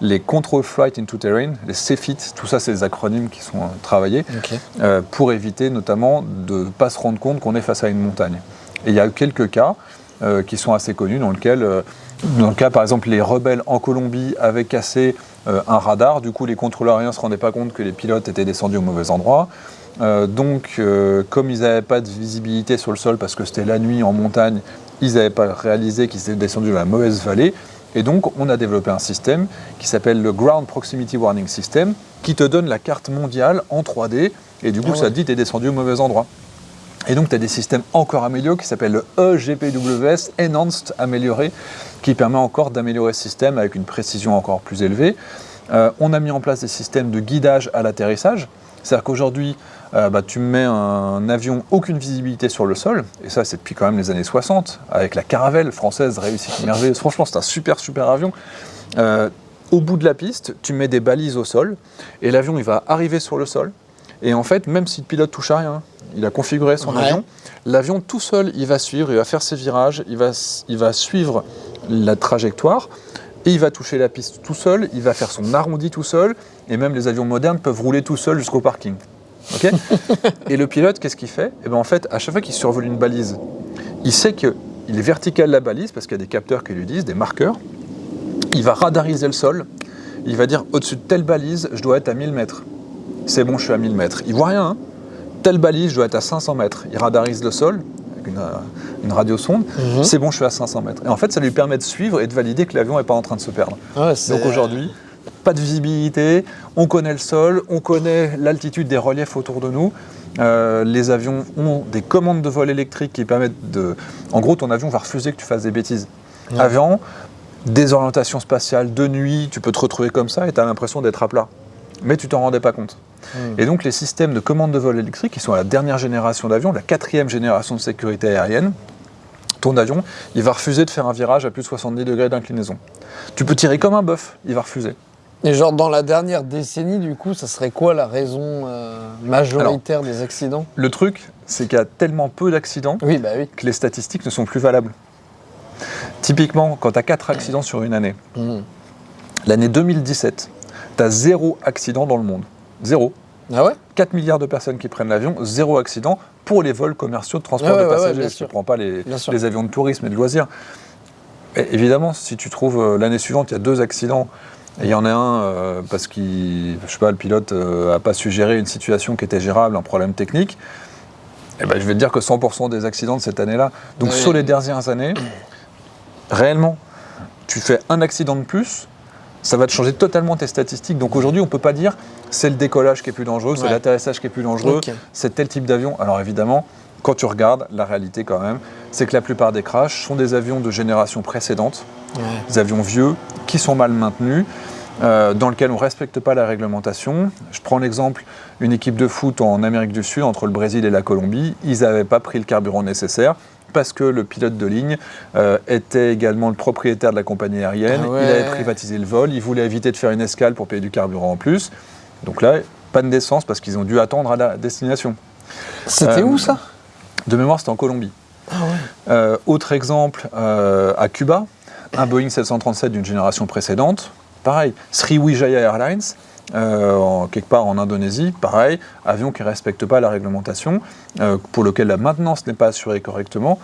Les control flight into terrain, les CFIT, tout ça, c'est des acronymes qui sont euh, travaillés euh, pour éviter notamment de ne pas se rendre compte qu'on est face à une montagne. Et il y a eu quelques cas euh, qui sont assez connus dans lesquels, euh, dans le cas par exemple, les rebelles en Colombie avaient cassé un radar, du coup les contrôleurs aériens ne se rendaient pas compte que les pilotes étaient descendus au mauvais endroit. Donc, comme ils n'avaient pas de visibilité sur le sol parce que c'était la nuit en montagne, ils n'avaient pas réalisé qu'ils étaient descendus dans la mauvaise vallée. Et donc, on a développé un système qui s'appelle le Ground Proximity Warning System, qui te donne la carte mondiale en 3D. Et du coup, Ah ça te dit que tu es descendu au mauvais endroit. Et donc, tu as des systèmes encore améliorés qui s'appellent le EGPWS, Enhanced Amélioré, qui permet encore d'améliorer ce système avec une précision encore plus élevée. Euh, on a mis en place des systèmes de guidage à l'atterrissage. C'est-à-dire qu'aujourd'hui, euh, bah, tu mets un avion, aucune visibilité sur le sol, et ça c'est depuis quand même les années 60, avec la Caravelle française réussite merveilleuse. Franchement, c'est un super super avion. Euh, au bout de la piste, tu mets des balises au sol, et l'avion il va arriver sur le sol. Et en fait, même si le pilote touche à rien, il a configuré son Ouais. avion, l'avion tout seul, il va suivre, il va faire ses virages, il va, il va suivre la trajectoire, et il va toucher la piste tout seul, il va faire son arrondi tout seul, et même les avions modernes peuvent rouler tout seuls jusqu'au parking. <laughs> Et le pilote, qu'est-ce qu'il fait? Eh ben, En fait, à chaque fois qu'il survole une balise, il sait qu'il est vertical la balise, parce qu'il y a des capteurs qui lui disent, des marqueurs, il va radariser le sol, il va dire au-dessus de telle balise, je dois être à 1000 mètres. C'est bon, je suis à 1000 mètres. Il voit rien. hein. Telle balise, je dois être à 500 mètres. Il radarise le sol avec une, euh, une radiosonde. Mhm. C'est bon, je suis à 500 mètres. Et en fait, ça lui permet de suivre et de valider que l'avion n'est pas en train de se perdre. Ah ouais, Donc aujourd'hui, pas de visibilité, on connaît le sol, on connaît l'altitude des reliefs autour de nous. Euh, les avions ont des commandes de vol électriques qui permettent de... En gros, ton avion va refuser que tu fasses des bêtises. Ouais. Avant, désorientation spatiale, de nuit, tu peux te retrouver comme ça et tu as l'impression d'être à plat. Mais tu t'en rendais pas compte. Hmm. Et donc les systèmes de commande de vol électrique, qui sont à la dernière génération d'avions, la quatrième génération de sécurité aérienne, ton avion, il va refuser de faire un virage à plus de 70 degrés d'inclinaison. Tu peux tirer comme un bœuf, il va refuser. Et genre dans la dernière décennie, du coup, ça serait quoi la raison euh, majoritaire des accidents? Le truc, c'est qu'il y a tellement peu d'accidents Oui, bah oui. que les statistiques ne sont plus valables. Typiquement, quand tu as 4 accidents sur une année, Mhm. l'année 2017, tu as zéro accident dans le monde. Zéro. Ah ouais? 4 milliards de personnes qui prennent l'avion, zéro accident pour les vols commerciaux de transport Ouais, de ouais, ouais, passagers. bien je ne prends pas les, avions de tourisme et de loisirs. Et évidemment, si tu trouves euh, l'année suivante, il y a deux accidents, et il y en a un euh, parce que je sais pas, le pilote n'a pas su gérer une situation qui était gérable, un problème technique, eh ben, je vais te dire que 100% des accidents de cette année-là. Donc Oui. sur les dernières années, réellement, tu fais un accident de plus, ça va te changer totalement tes statistiques. Donc aujourd'hui, on ne peut pas dire c'est le décollage qui est plus dangereux, c'est l'atterrissage qui est plus dangereux, c'est tel type d'avion. Alors évidemment, quand tu regardes, la réalité quand même, c'est que la plupart des crashs sont des avions de génération précédente, Ouais. des avions vieux, qui sont mal maintenus, euh, dans lesquels on ne respecte pas la réglementation. Je prends l'exemple, une équipe de foot en Amérique du Sud, entre le Brésil et la Colombie, ils n'avaient pas pris le carburant nécessaire. parce que le pilote de ligne euh, était également le propriétaire de la compagnie aérienne. Ah ouais. Il avait privatisé le vol. Il voulait éviter de faire une escale pour payer du carburant en plus. Donc là, panne d'essence parce qu'ils ont dû attendre à la destination. C'était Euh, où ça? De mémoire, c'était en Colombie. Euh, autre exemple, euh, à Cuba, un Boeing 737 d'une génération précédente, pareil. Sriwijaya Airlines, euh, en- quelque part en Indonésie, pareil, avion qui ne respecte pas la réglementation, euh, pour lequel la maintenance n'est pas assurée correctement.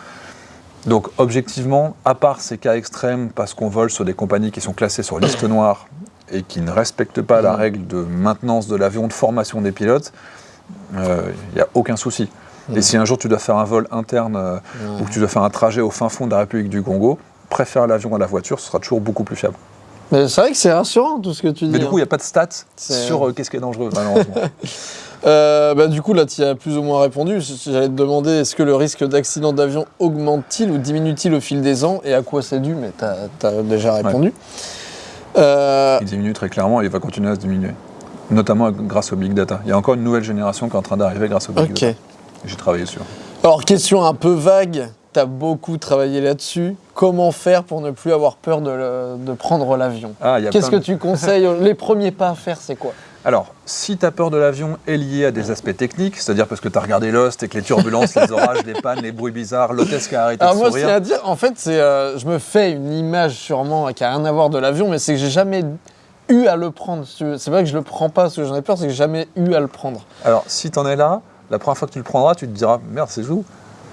Donc objectivement, à part ces cas extrêmes, parce qu'on vole sur des compagnies qui sont classées sur liste noire et qui ne respectent pas la règle de maintenance de l'avion, de formation des pilotes, il n'y a aucun souci. Et si un jour tu dois faire un vol interne euh, ou que tu dois faire un trajet au fin fond de la République du Congo, préfère l'avion à la voiture, ce sera toujours beaucoup plus fiable. Mais c'est vrai que c'est rassurant tout ce que tu dis. Mais du hein. coup, il n'y a pas de stats sur euh, qu'est-ce qui est dangereux, malheureusement. <laughs> Euh, bah, du coup, là, tu as plus ou moins répondu. J'allais te demander est-ce que le risque d'accident d'avion augmente-t-il ou diminue-t-il au fil des ans et à quoi c'est dû? Mais tu as, déjà répondu. Euh, il diminue très clairement et il va continuer à se diminuer. Notamment grâce au big data. Il y a encore une nouvelle génération qui est en train d'arriver grâce au big data. J'ai travaillé sur. Alors, question un peu vague. Tu as beaucoup travaillé là-dessus. Comment faire pour ne plus avoir peur de, le- de prendre l'avion Ah, Qu'est-ce que tu conseilles Les premiers pas à faire, c'est quoi? Alors, si ta peur de l'avion est liée à des aspects techniques, c'est-à-dire parce que tu as regardé Lost et que les turbulences, les orages, les pannes, les bruits bizarres, l'hôtesse qui a arrêté Alors de moi, ce qu'il y sourire. a à dire, en fait, c'est, euh, je me fais une image sûrement qui a rien à voir de l'avion, mais c'est que j'ai jamais eu à le prendre. C'est pas que je le prends pas parce que j'en ai peur, c'est que j'ai jamais eu à le prendre. Alors, si tu en es là, la première fois que tu le prendras, tu te diras merde, c'est où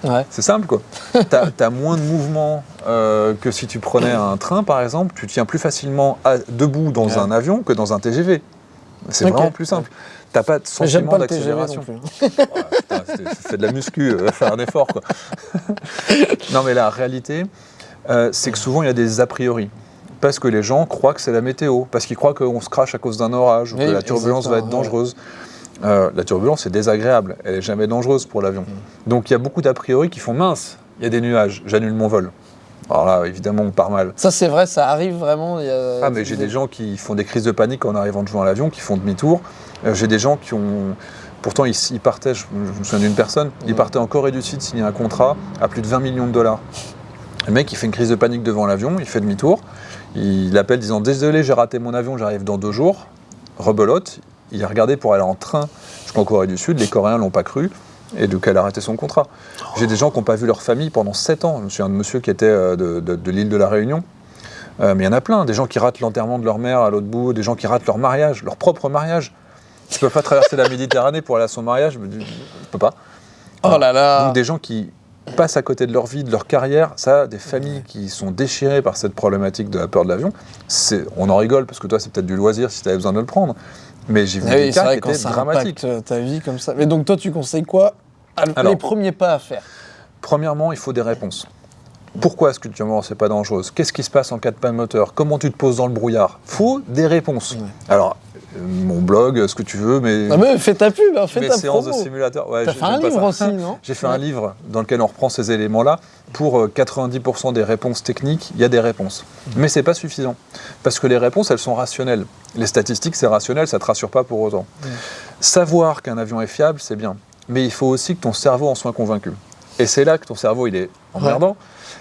Ouais. C'est simple quoi. <laughs> Tu as, moins de mouvement euh, que si tu prenais un train par exemple. Tu tiens plus facilement à- debout dans Ouais. un avion que dans un TGV. C'est vraiment plus simple. T'as pas de sentiment d'accélération. plus. hein. <laughs> Ouais, fais de la muscu, euh, <laughs> fais un effort quoi. non mais la réalité, euh, c'est que souvent il y a des a priori. Parce que les gens croient que c'est la météo, parce qu'ils croient qu'on se crache à cause d'un orage, ou Oui, que la turbulence va être ouais. Euh, la turbulence est désagréable, elle est jamais dangereuse pour l'avion. Mm. Donc il y a beaucoup d'a priori qui font mince, il y a des nuages, j'annule mon vol. Alors là, évidemment, on part mal. Ça, c'est vrai, ça arrive vraiment. il y a- Ah, mais j'ai des gens qui font des crises de panique en arrivant de jouer à l'avion, qui font demi-tour. Euh, j'ai des gens qui ont. Pourtant, ils, ils partaient, je, je me souviens d'une personne, il Ouais. partait en Corée du Sud signer un contrat à plus de 20 millions de dollars. Le mec, il fait une crise de panique devant l'avion, il fait demi-tour, il appelle disant Désolé, j'ai raté mon avion, j'arrive dans deux jours. Rebelote, il a regardé pour aller en train jusqu'en Corée du Sud, les Coréens l'ont pas cru, et donc elle a arrêté son contrat. J'ai des gens qui n'ont pas vu leur famille pendant 7 ans. Je me souviens de monsieur qui était euh, de, de- de l'île de la Réunion. Euh, mais il y en a plein, des gens qui ratent l'enterrement de leur mère à l'autre bout, des gens qui ratent leur mariage, leur propre mariage. Tu peux pas traverser la Méditerranée pour aller à son mariage, je peux pas. Oh là là. Donc des gens qui passent à côté de leur vie, de leur carrière, ça, des familles qui sont déchirées par cette problématique de la peur de l'avion, on en rigole parce que toi c'est peut-être du loisir si tu avais besoin de le prendre, mais j'ai vu Ah des oui, c'est cas qui étaient dramatiques. ta vie comme ça. Mais donc toi, tu conseilles quoi Alors. Les premiers pas à faire? Premièrement, il faut des réponses. Pourquoi est-ce que tu c'est pas dangereuse Qu'est-ce qui se passe en cas de panne moteur? Comment tu te poses dans le brouillard? Faut des réponses. Ouais. Alors, mon blog, ce que tu veux, mais Ah mais fais ta pub, hein, fais mes ta séances de promo. simulateur. Ouais, T'as j'ai- fait un livre aussi, non J'ai fait un Ouais. livre dans lequel on reprend ces éléments-là. Pour euh, 90% des réponses techniques, il y a des réponses. Mmh. Mais c'est pas suffisant. Parce que les réponses, elles sont rationnelles. Les statistiques, c'est rationnel, ça te rassure pas pour autant. Mmh. Savoir qu'un avion est fiable, c'est bien. Mais il faut aussi que ton cerveau en soit convaincu. Et c'est là que ton cerveau, il est emmerdant.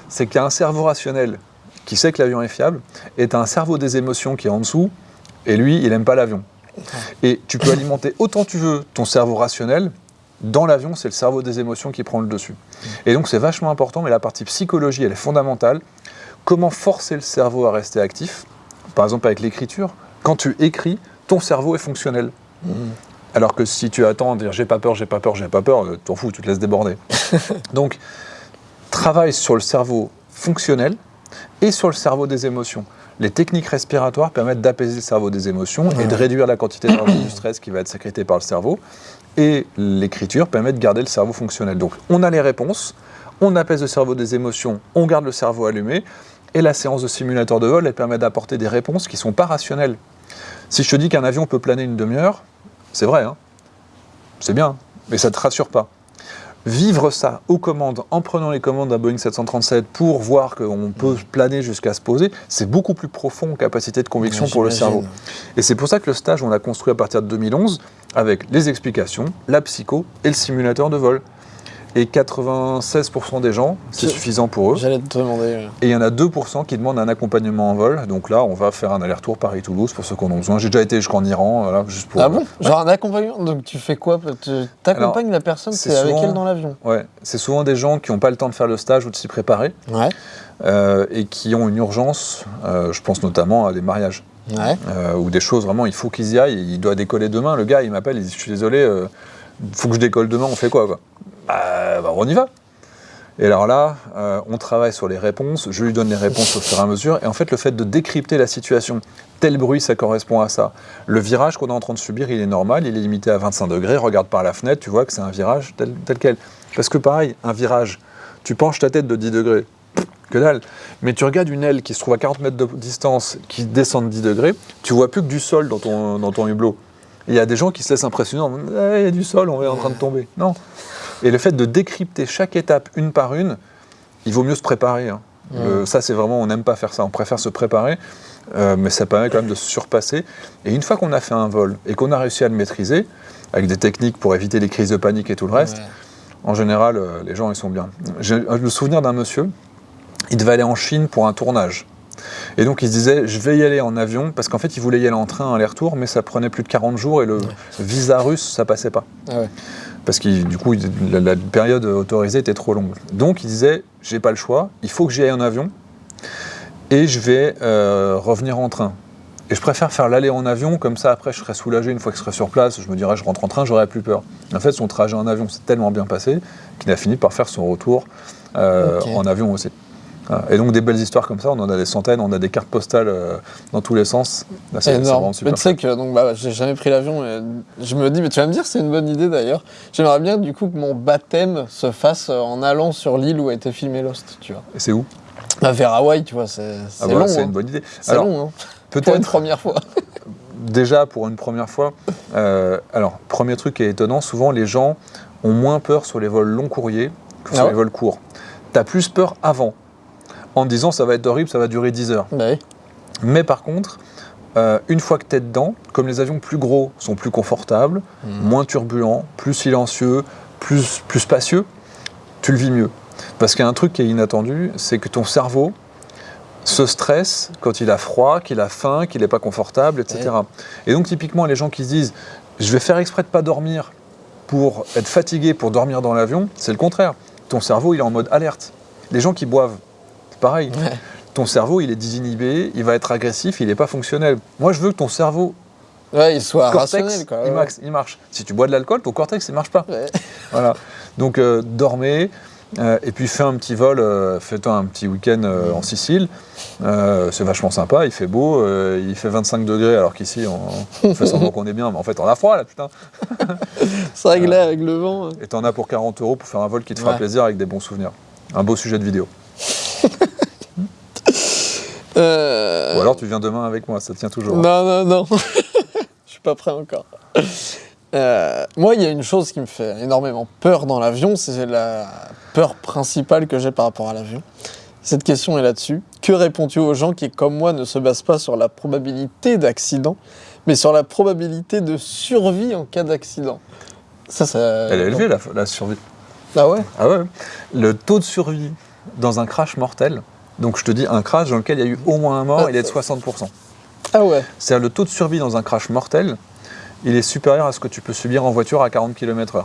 C'est qu'il y a un cerveau rationnel qui sait que l'avion est fiable, et tu as un cerveau des émotions qui est en dessous, et lui, il aime pas l'avion. Et tu peux alimenter autant tu veux ton cerveau rationnel. Dans l'avion, c'est le cerveau des émotions qui prend le dessus. Et donc, c'est vachement important, mais la partie psychologie, elle est fondamentale. Comment forcer le cerveau à rester actif? Par exemple, avec l'écriture. Quand tu écris, ton cerveau est fonctionnel. Alors que si tu attends à dire j'ai pas peur, j'ai pas peur, j'ai pas peur, euh, t'en fous, tu te laisses déborder. <laughs> Donc, travaille sur le cerveau fonctionnel et sur le cerveau des émotions. Les techniques respiratoires permettent d'apaiser le cerveau des émotions et de réduire la quantité d'hormones du stress qui va être sécrétée par le cerveau. Et l'écriture permet de garder le cerveau fonctionnel. Donc, on a les réponses, on apaise le cerveau des émotions, on garde le cerveau allumé. Et la séance de simulateur de vol, elle permet d'apporter des réponses qui ne sont pas rationnelles. Si je te dis qu'un avion peut planer une demi-heure, c'est vrai, hein c'est bien, mais ça ne te rassure pas. Vivre ça aux commandes, en prenant les commandes d'un Boeing 737 pour voir qu'on peut planer jusqu'à se poser, c'est beaucoup plus profond en capacité de conviction Ouais, pour le cerveau. Et c'est pour ça que le stage, on l'a construit à partir de 2011 avec les explications, la psycho et le simulateur de vol. Et 96% des gens, c'est suffisant pour eux. J'allais te demander. euh, Et il y en a 2% qui demandent un accompagnement en vol. Donc là, on va faire un aller-retour Paris-Toulouse pour ceux qui en ont besoin. J'ai déjà été jusqu'en Iran, voilà, juste pour. Ah bon Genre un accompagnement Donc tu fais quoi? Tu t'accompagnes la personne, c'est c'est avec souvent- elle dans l'avion Ouais, c'est souvent des gens qui n'ont pas le temps de faire le stage ou de s'y préparer Ouais. euh, et qui ont une urgence. euh, je pense notamment à des mariages Ouais. euh, ou des choses vraiment. Il faut qu'ils y aillent. Il doit décoller demain. Le gars, il m'appelle. Il dit Je suis désolé, il faut que je décolle demain. On fait quoi, quoi? Bah, bah, On y va. Et alors là, euh, on travaille sur les réponses. Je lui donne les réponses au fur et à mesure. Et en fait, le fait de décrypter la situation, tel bruit, ça correspond à ça. Le virage qu'on est en train de subir, il est normal. Il est limité à 25 degrés. Regarde par la fenêtre, tu vois que c'est un virage tel, quel. Parce que pareil, un virage, tu penches ta tête de 10 degrés. Que dalle. Mais tu regardes une aile qui se trouve à 40 mètres de distance, qui descend de 10 degrés, tu vois plus que du sol dans ton, hublot. Il y a des gens qui se laissent impressionner Ah, il y a du sol, on est en train de tomber. Non. Et le fait de décrypter chaque étape une par une, il vaut mieux se préparer. hein. Le- ça, c'est vraiment, on n'aime pas faire ça, on préfère se préparer, euh, mais ça permet quand même de se surpasser. Et une fois qu'on a fait un vol et qu'on a réussi à le maîtriser, avec des techniques pour éviter les crises de panique et tout le reste, Ouais. en général, euh, les gens, ils sont bien. J'ai le souvenir d'un monsieur, il devait aller en Chine pour un tournage. Et donc, il se disait, je vais y aller en avion, parce qu'en fait, il voulait y aller en train, aller-retour, mais ça prenait plus de 40 jours et le visa russe, ça passait pas. Ah ouais. Parce que du coup, la, la période autorisée était trop longue. Donc, il disait, j'ai pas le choix, il faut que j'y aille en avion, et je vais euh, revenir en train. Et je préfère faire l'aller en avion, comme ça après je serai soulagé une fois que je serai sur place, je me dirais je rentre en train, j'aurai plus peur. En fait, son trajet en avion s'est tellement bien passé qu'il a fini par faire son retour euh, en avion aussi. Voilà. Et donc des belles histoires comme ça, on en a des centaines, on a des cartes postales euh, dans tous les sens. Là, c'est- énorme. Mais super. tu sais que donc bah, j'ai jamais pris l'avion. et Je me dis, mais tu vas me dire, c'est une bonne idée d'ailleurs. J'aimerais bien du coup que mon baptême se fasse euh, en allant sur l'île où a été filmé Lost, tu vois. Et c'est où? Bah, vers Hawaï, tu vois, c'est Ah bah, long. C'est hein. une bonne idée. C'est long, hein. Pour une peut-être première fois. <laughs> déjà pour une première fois, euh, alors premier truc qui est étonnant, souvent les gens ont moins peur sur les vols long courriers que sur Ah ouais les vols courts. Tu as plus peur avant, en te disant ça va être horrible, ça va durer 10 heures. Bah oui. Mais par contre, euh, une fois que tu es dedans, comme les avions plus gros sont plus confortables, Mhm. moins turbulents, plus silencieux, plus, plus spacieux, tu le vis mieux. Parce qu'il y a un truc qui est inattendu, c'est que ton cerveau se stresse quand il a froid, qu'il a faim, qu'il n'est pas confortable, etc. Et donc typiquement, les gens qui se disent « je vais faire exprès de pas dormir pour être fatigué, pour dormir dans l'avion », c'est le contraire. Ton cerveau, il est en mode alerte. Les gens qui boivent, pareil. Ouais. Ton cerveau, il est désinhibé, il va être agressif, il n'est pas fonctionnel. Moi, je veux que ton cerveau Ouais, il soit cortex, il, marche. Si tu bois de l'alcool, ton cortex, il marche pas. Ouais. <laughs> Voilà. Donc, euh, dormez. euh, et puis, fais un petit vol, euh, fais-toi un petit week-end en Sicile. C'est vachement sympa, il fait beau, il fait 25 degrés, alors qu'ici, on, on fait semblant qu'on est bien, mais en fait, on a froid là, putain. <laughs> C'est vrai que là, avec le vent. euh, Et t'en as pour 40 euros pour faire un vol qui te fera Ouais. plaisir avec des bons souvenirs. Un beau sujet de vidéo. <laughs> euh, Ou alors, tu viens demain avec moi, ça tient toujours. Non, non, non. <laughs> Je suis pas prêt encore. Euh, moi, il y a une chose qui me fait énormément peur dans l'avion, c'est la peur principale que j'ai par rapport à l'avion. Cette question est là-dessus. Que réponds-tu aux gens qui, comme moi, ne se basent pas sur la probabilité d'accident, mais sur la probabilité de survie en cas d'accident? Ça, ça. Elle est élevée, la, la survie. Ah ouais? Ah ouais. Le taux de survie dans un crash mortel, donc je te dis un crash dans lequel il y a eu au moins un mort, il est de 60%. Ah ouais. C'est-à-dire le taux de survie dans un crash mortel, il est supérieur à ce que tu peux subir en voiture à 40 km/h.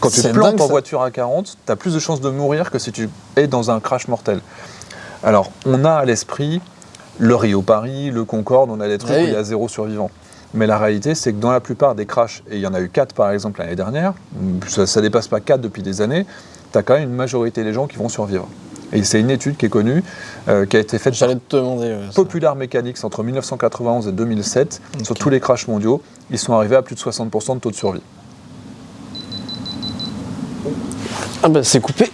Quand tu plantes en voiture à 40, tu as plus de chances de mourir que si tu es dans un crash mortel. Alors, on a à l'esprit le Rio-Paris, le Concorde, on a des trucs Ah oui. où il y a zéro survivant. Mais la réalité, c'est que dans la plupart des crashs, et il y en a eu 4 par exemple l'année dernière, ça, ne dépasse pas 4 depuis des années, tu as quand même une majorité des gens qui vont survivre. Et c'est une étude qui est connue, euh, qui a été faite par J'allais te demander. ouais. Popular Mechanics entre 1991 et 2007, sur tous les crashs mondiaux, ils sont arrivés à plus de 60% de taux de survie. Ah bah c'est coupé.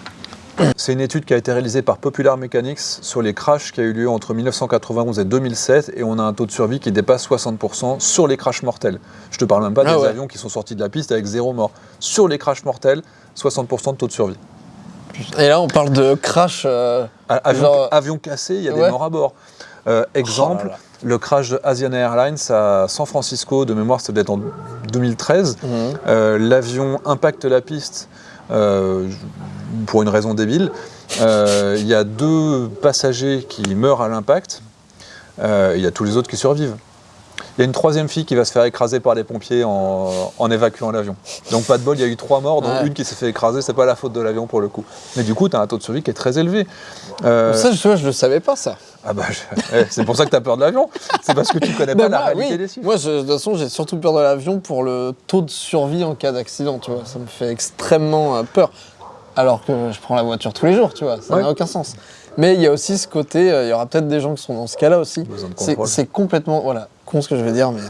C'est une étude qui a été réalisée par Popular Mechanics sur les crashs qui a eu lieu entre 1991 et 2007 et on a un taux de survie qui dépasse 60% sur les crashs mortels. Je te parle même pas Ah des ouais. avions qui sont sortis de la piste avec zéro mort. Sur les crashs mortels, 60% de taux de survie. Et là, on parle de crash. euh, A- Avion, Genre- avion cassé, il y a Ouais. des morts à bord. Euh, exemple, Oh là là. le crash de Asiana Airlines à San Francisco, de mémoire, c'était en 2013. mhm. Euh, L'avion impacte la piste pour une raison débile. Il y a deux passagers qui meurent à l'impact. Il y a tous les autres qui survivent. Il y a une troisième fille qui va se faire écraser par les pompiers en, en évacuant l'avion. Donc pas de bol, il y a eu trois morts, dont Ouais. une qui s'est fait écraser, c'est pas la faute de l'avion pour le coup. Mais du coup, tu as un taux de survie qui est très élevé. Euh, Ça, je, je le savais pas, ça. ah bah, je- eh, c'est pour ça que tu as peur de l'avion. C'est parce que tu connais pas la réalité oui. des chiffres. Moi, je- de toute façon, j'ai surtout peur de l'avion pour le taux de survie en cas d'accident, tu vois. Ça me fait extrêmement euh, peur. Alors que je prends la voiture tous les jours, tu vois. Ça Ouais. n'a aucun sens. Mais il y a aussi ce côté, euh, il y aura peut-être des gens qui sont dans ce cas-là aussi. C'est complètement, voilà, con ce que je vais dire, mais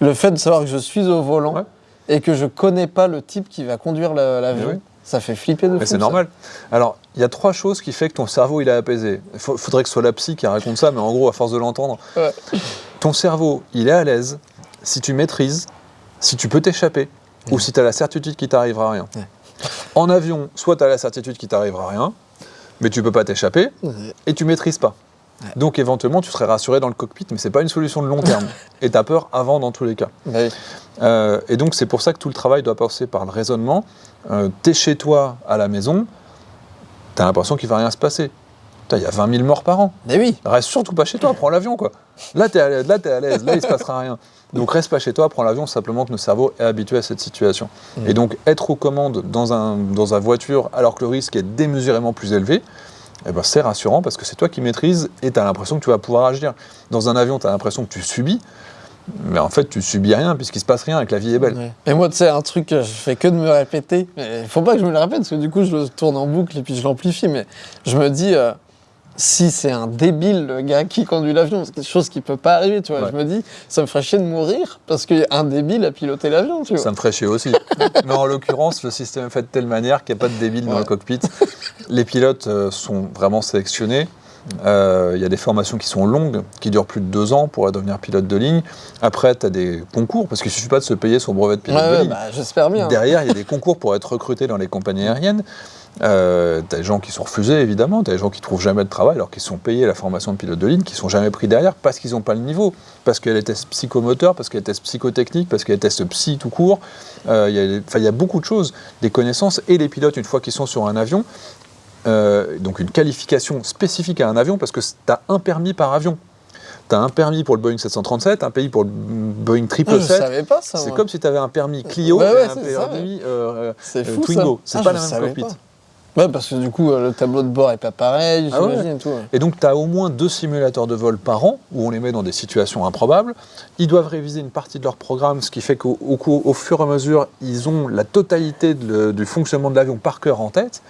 le fait de savoir que je suis au volant Ouais. et que je connais pas le type qui va conduire la- l'avion, oui. ça fait flipper de. Mais c'est normal. Alors, il y a trois choses qui fait que ton cerveau il est apaisé. Il faudrait que ce soit la psy qui raconte ça, mais en gros, à force de l'entendre, Ouais. ton cerveau il est à l'aise si tu maîtrises, si tu peux t'échapper, ou si tu as la certitude qu'il t'arrivera rien. Ouais. En avion, soit tu as la certitude qu'il t'arrivera rien, mais tu peux pas t'échapper, et tu maîtrises pas. Donc éventuellement, tu serais rassuré dans le cockpit, mais c'est pas une solution de long terme. <laughs> et tu as peur avant dans tous les cas. Euh, et donc c'est pour ça que tout le travail doit passer par le raisonnement. Euh, T'es chez toi à la maison, t'as l'impression qu'il va rien se passer. Il y a 20 000 morts par an. Mais oui. Reste surtout pas chez toi, prends l'avion quoi. Là t'es à l'aise, là t'es à l'aise, là il se passera rien. Donc reste pas chez toi, prends l'avion simplement que notre cerveau est habitué à cette situation. Et donc être aux commandes dans un dans une voiture alors que le risque est démesurément plus élevé, eh ben, c'est rassurant parce que c'est toi qui maîtrises et tu as l'impression que tu vas pouvoir agir. Dans un avion, tu as l'impression que tu subis, mais en fait tu subis rien puisqu'il se passe rien et que la vie est belle. Ouais. Et moi, tu sais, un truc que je fais que de me répéter, mais il faut pas que je me le répète, parce que du coup, je le tourne en boucle et puis je l'amplifie, mais je me dis, euh, si c'est un débile, le gars qui conduit l'avion, c'est quelque chose qui peut pas arriver, tu vois, Ouais. je me dis, ça me ferait chier de mourir, parce qu'il y a un débile à piloter l'avion, tu vois. Ça me ferait chier aussi. <laughs> Mais en l'occurrence, le système est fait de telle manière qu'il n'y a pas de débile dans le cockpit. Les pilotes euh, sont vraiment sélectionnés. Euh, Il y a des formations qui sont longues, qui durent plus de deux ans pour devenir pilote de ligne. Après, tu as des concours, parce qu'il ne suffit pas de se payer son brevet de Ouais, pilote de ligne. bah, j'espère bien. Derrière, il y a des concours pour être recruté dans les compagnies aériennes. Euh, t'as des gens qui sont refusés, évidemment. T'as des gens qui trouvent jamais de travail alors qu'ils sont payés la formation de pilote de ligne, qui sont jamais pris derrière parce qu'ils n'ont pas le niveau. Parce qu'il y a les tests psychomoteurs, parce qu'il y a les tests psychotechniques, parce qu'il y a les tests psy tout court. Euh, il y a beaucoup de choses, des connaissances. Et les pilotes, une fois qu'ils sont sur un avion, euh, donc une qualification spécifique à un avion, parce que tu as un permis par avion. Tu as un permis pour le Boeing 737, un permis pour le Boeing Ah, je 777. savais pas ça. C'est comme si tu avais un permis Clio Ouais, et un permis euh, euh, Twingo. C'est Ah, pas la même cockpit. pas. Ouais, parce que du coup, euh, le tableau de bord est pas pareil, Ah ouais. et tout. ouais. Et donc, tu as au moins deux simulateurs de vol par an, où on les met dans des situations improbables. Ils doivent réviser une partie de leur programme, ce qui fait qu'au au, cou- au fur et à mesure, ils ont la totalité de du fonctionnement de l'avion par cœur en tête.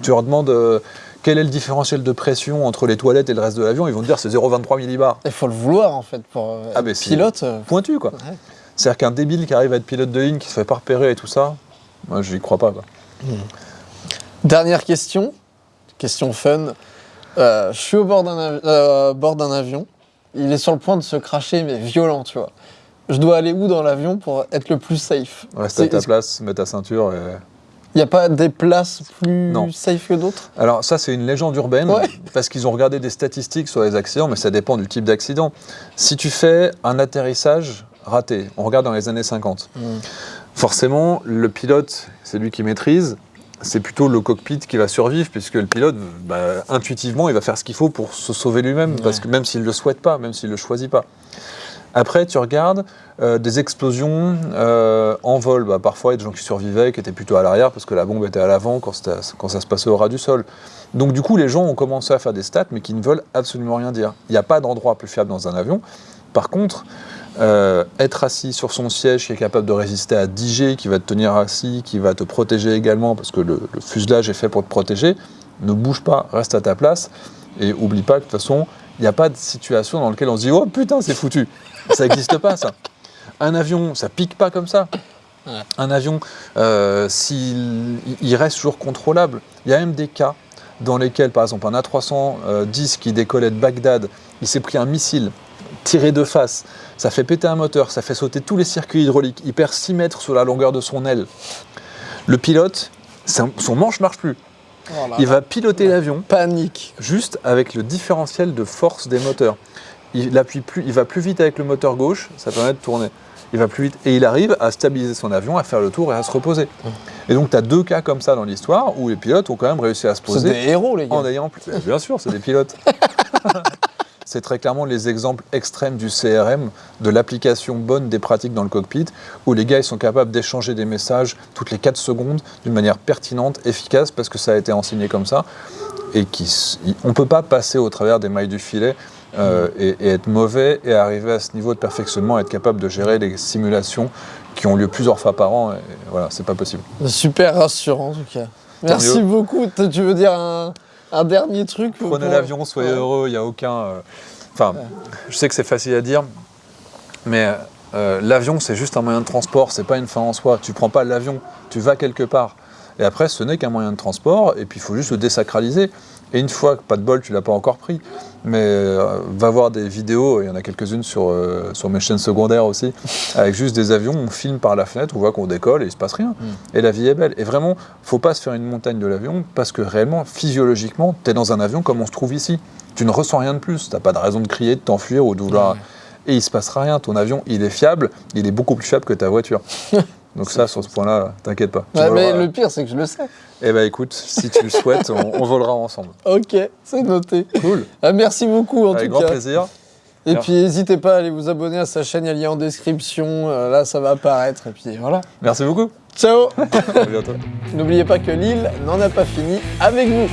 Tu leur demandes euh, quel est le différentiel de pression entre les toilettes et le reste de l'avion, ils vont te dire c'est 0,23 millibars. Il faut le vouloir, en fait, pour euh, Ah, être pilote. Pointu, quoi. Ouais. C'est-à-dire qu'un débile qui arrive à être pilote de ligne, qui se fait pas repérer et tout ça, moi, je n'y crois pas, quoi. Dernière question, question fun. Euh, je suis au bord d'un avi- euh, bord d'un avion. Il est sur le point de se cracher, mais violent, tu vois. Je dois aller où dans l'avion pour être le plus safe? Reste à ta place, mets ta ceinture et... Il n'y a pas des places plus Non. safe que d'autres? Alors ça c'est une légende urbaine Ouais. parce qu'ils ont regardé des statistiques sur les accidents, mais ça dépend du type d'accident. Si tu fais un atterrissage raté, on regarde dans les années 50, Mm. forcément le pilote, c'est lui qui maîtrise, c'est plutôt le cockpit qui va survivre puisque le pilote, bah, intuitivement, il va faire ce qu'il faut pour se sauver lui-même, parce que même s'il ne le souhaite pas, même s'il ne le choisit pas. Après, tu regardes euh, des explosions euh, en vol. Bah, parfois, il y a des gens qui survivaient, qui étaient plutôt à l'arrière parce que la bombe était à l'avant quand ça se passait au ras du sol. Donc, du coup, les gens ont commencé à faire des stats, mais qui ne veulent absolument rien dire. Il n'y a pas d'endroit plus fiable dans un avion. Par contre, euh, être assis sur son siège qui est capable de résister à 10 G, qui va te tenir assis, qui va te protéger également, parce que le, le fuselage est fait pour te protéger, ne bouge pas, reste à ta place. Et oublie pas que de toute façon, il n'y a pas de situation dans laquelle on se dit Oh putain, c'est foutu. Ça n'existe pas, ça. Un avion, ça pique pas comme ça. Un avion, euh, s'il il reste toujours contrôlable. Il y a même des cas dans lesquels, par exemple, un A310 qui décollait de Bagdad, il s'est pris un missile tiré de face, ça fait péter un moteur, ça fait sauter tous les circuits hydrauliques, il perd 6 mètres sur la longueur de son aile. Le pilote, son manche marche plus. Oh Il va piloter l'avion Panique. juste avec le différentiel de force des moteurs. Il, appuie plus, il va plus vite avec le moteur gauche, ça permet de tourner. Il va plus vite et il arrive à stabiliser son avion, à faire le tour et à se reposer. Et donc, tu as deux cas comme ça dans l'histoire où les pilotes ont quand même réussi à se C'est poser des héros, les gars. en ayant plus. Bien sûr, c'est des pilotes. <laughs> c'est très clairement les exemples extrêmes du CRM, de l'application bonne des pratiques dans le cockpit, où les gars ils sont capables d'échanger des messages toutes les 4 secondes d'une manière pertinente, efficace, parce que ça a été enseigné comme ça. Et qui, on ne peut pas passer au travers des mailles du filet euh, et, et être mauvais et arriver à ce niveau de perfectionnement, être capable de gérer les simulations qui ont lieu plusieurs fois par an. Et voilà, c'est pas possible. Super rassurant, en tout cas. Merci mieux. beaucoup. Tu veux dire un, un dernier truc Prenez pour- l'avion, soyez Ouais. heureux, il n'y a aucun... euh, Enfin, je sais que c'est facile à dire, mais euh, l'avion, c'est juste un moyen de transport, c'est pas une fin en soi. Tu prends pas l'avion, tu vas quelque part. Et après, ce n'est qu'un moyen de transport, et puis il faut juste le désacraliser. Et une fois que pas de bol, tu l'as pas encore pris, mais euh, va voir des vidéos, il y en a quelques-unes sur, euh, sur mes chaînes secondaires aussi, <laughs> avec juste des avions, on filme par la fenêtre, on voit qu'on décolle et il se passe rien. Et la vie est belle. Et vraiment, faut pas se faire une montagne de l'avion, parce que réellement, physiologiquement, tu es dans un avion comme on se trouve ici. Tu ne ressens rien de plus, t'as pas de raison de crier, de t'enfuir ou de vouloir... Et il se passera rien, ton avion, il est fiable, il est beaucoup plus fiable que ta voiture. <laughs> Donc ça, sur ce point-là, t'inquiète pas. Tu Ouais, mais voleras- le pire, c'est que je le sais. Eh ben écoute, si tu le souhaites, on, on volera ensemble. <laughs> Ok, c'est noté. Cool. Ah, merci beaucoup, en Avec tout grand cas. plaisir. Et Merci. puis, n'hésitez pas à aller vous abonner à sa chaîne, il y a le lien en description. Euh, là, ça va apparaître. Et puis, voilà. Merci beaucoup. Ciao <laughs> À bientôt. N'oubliez pas que l'île n'en a pas fini avec vous.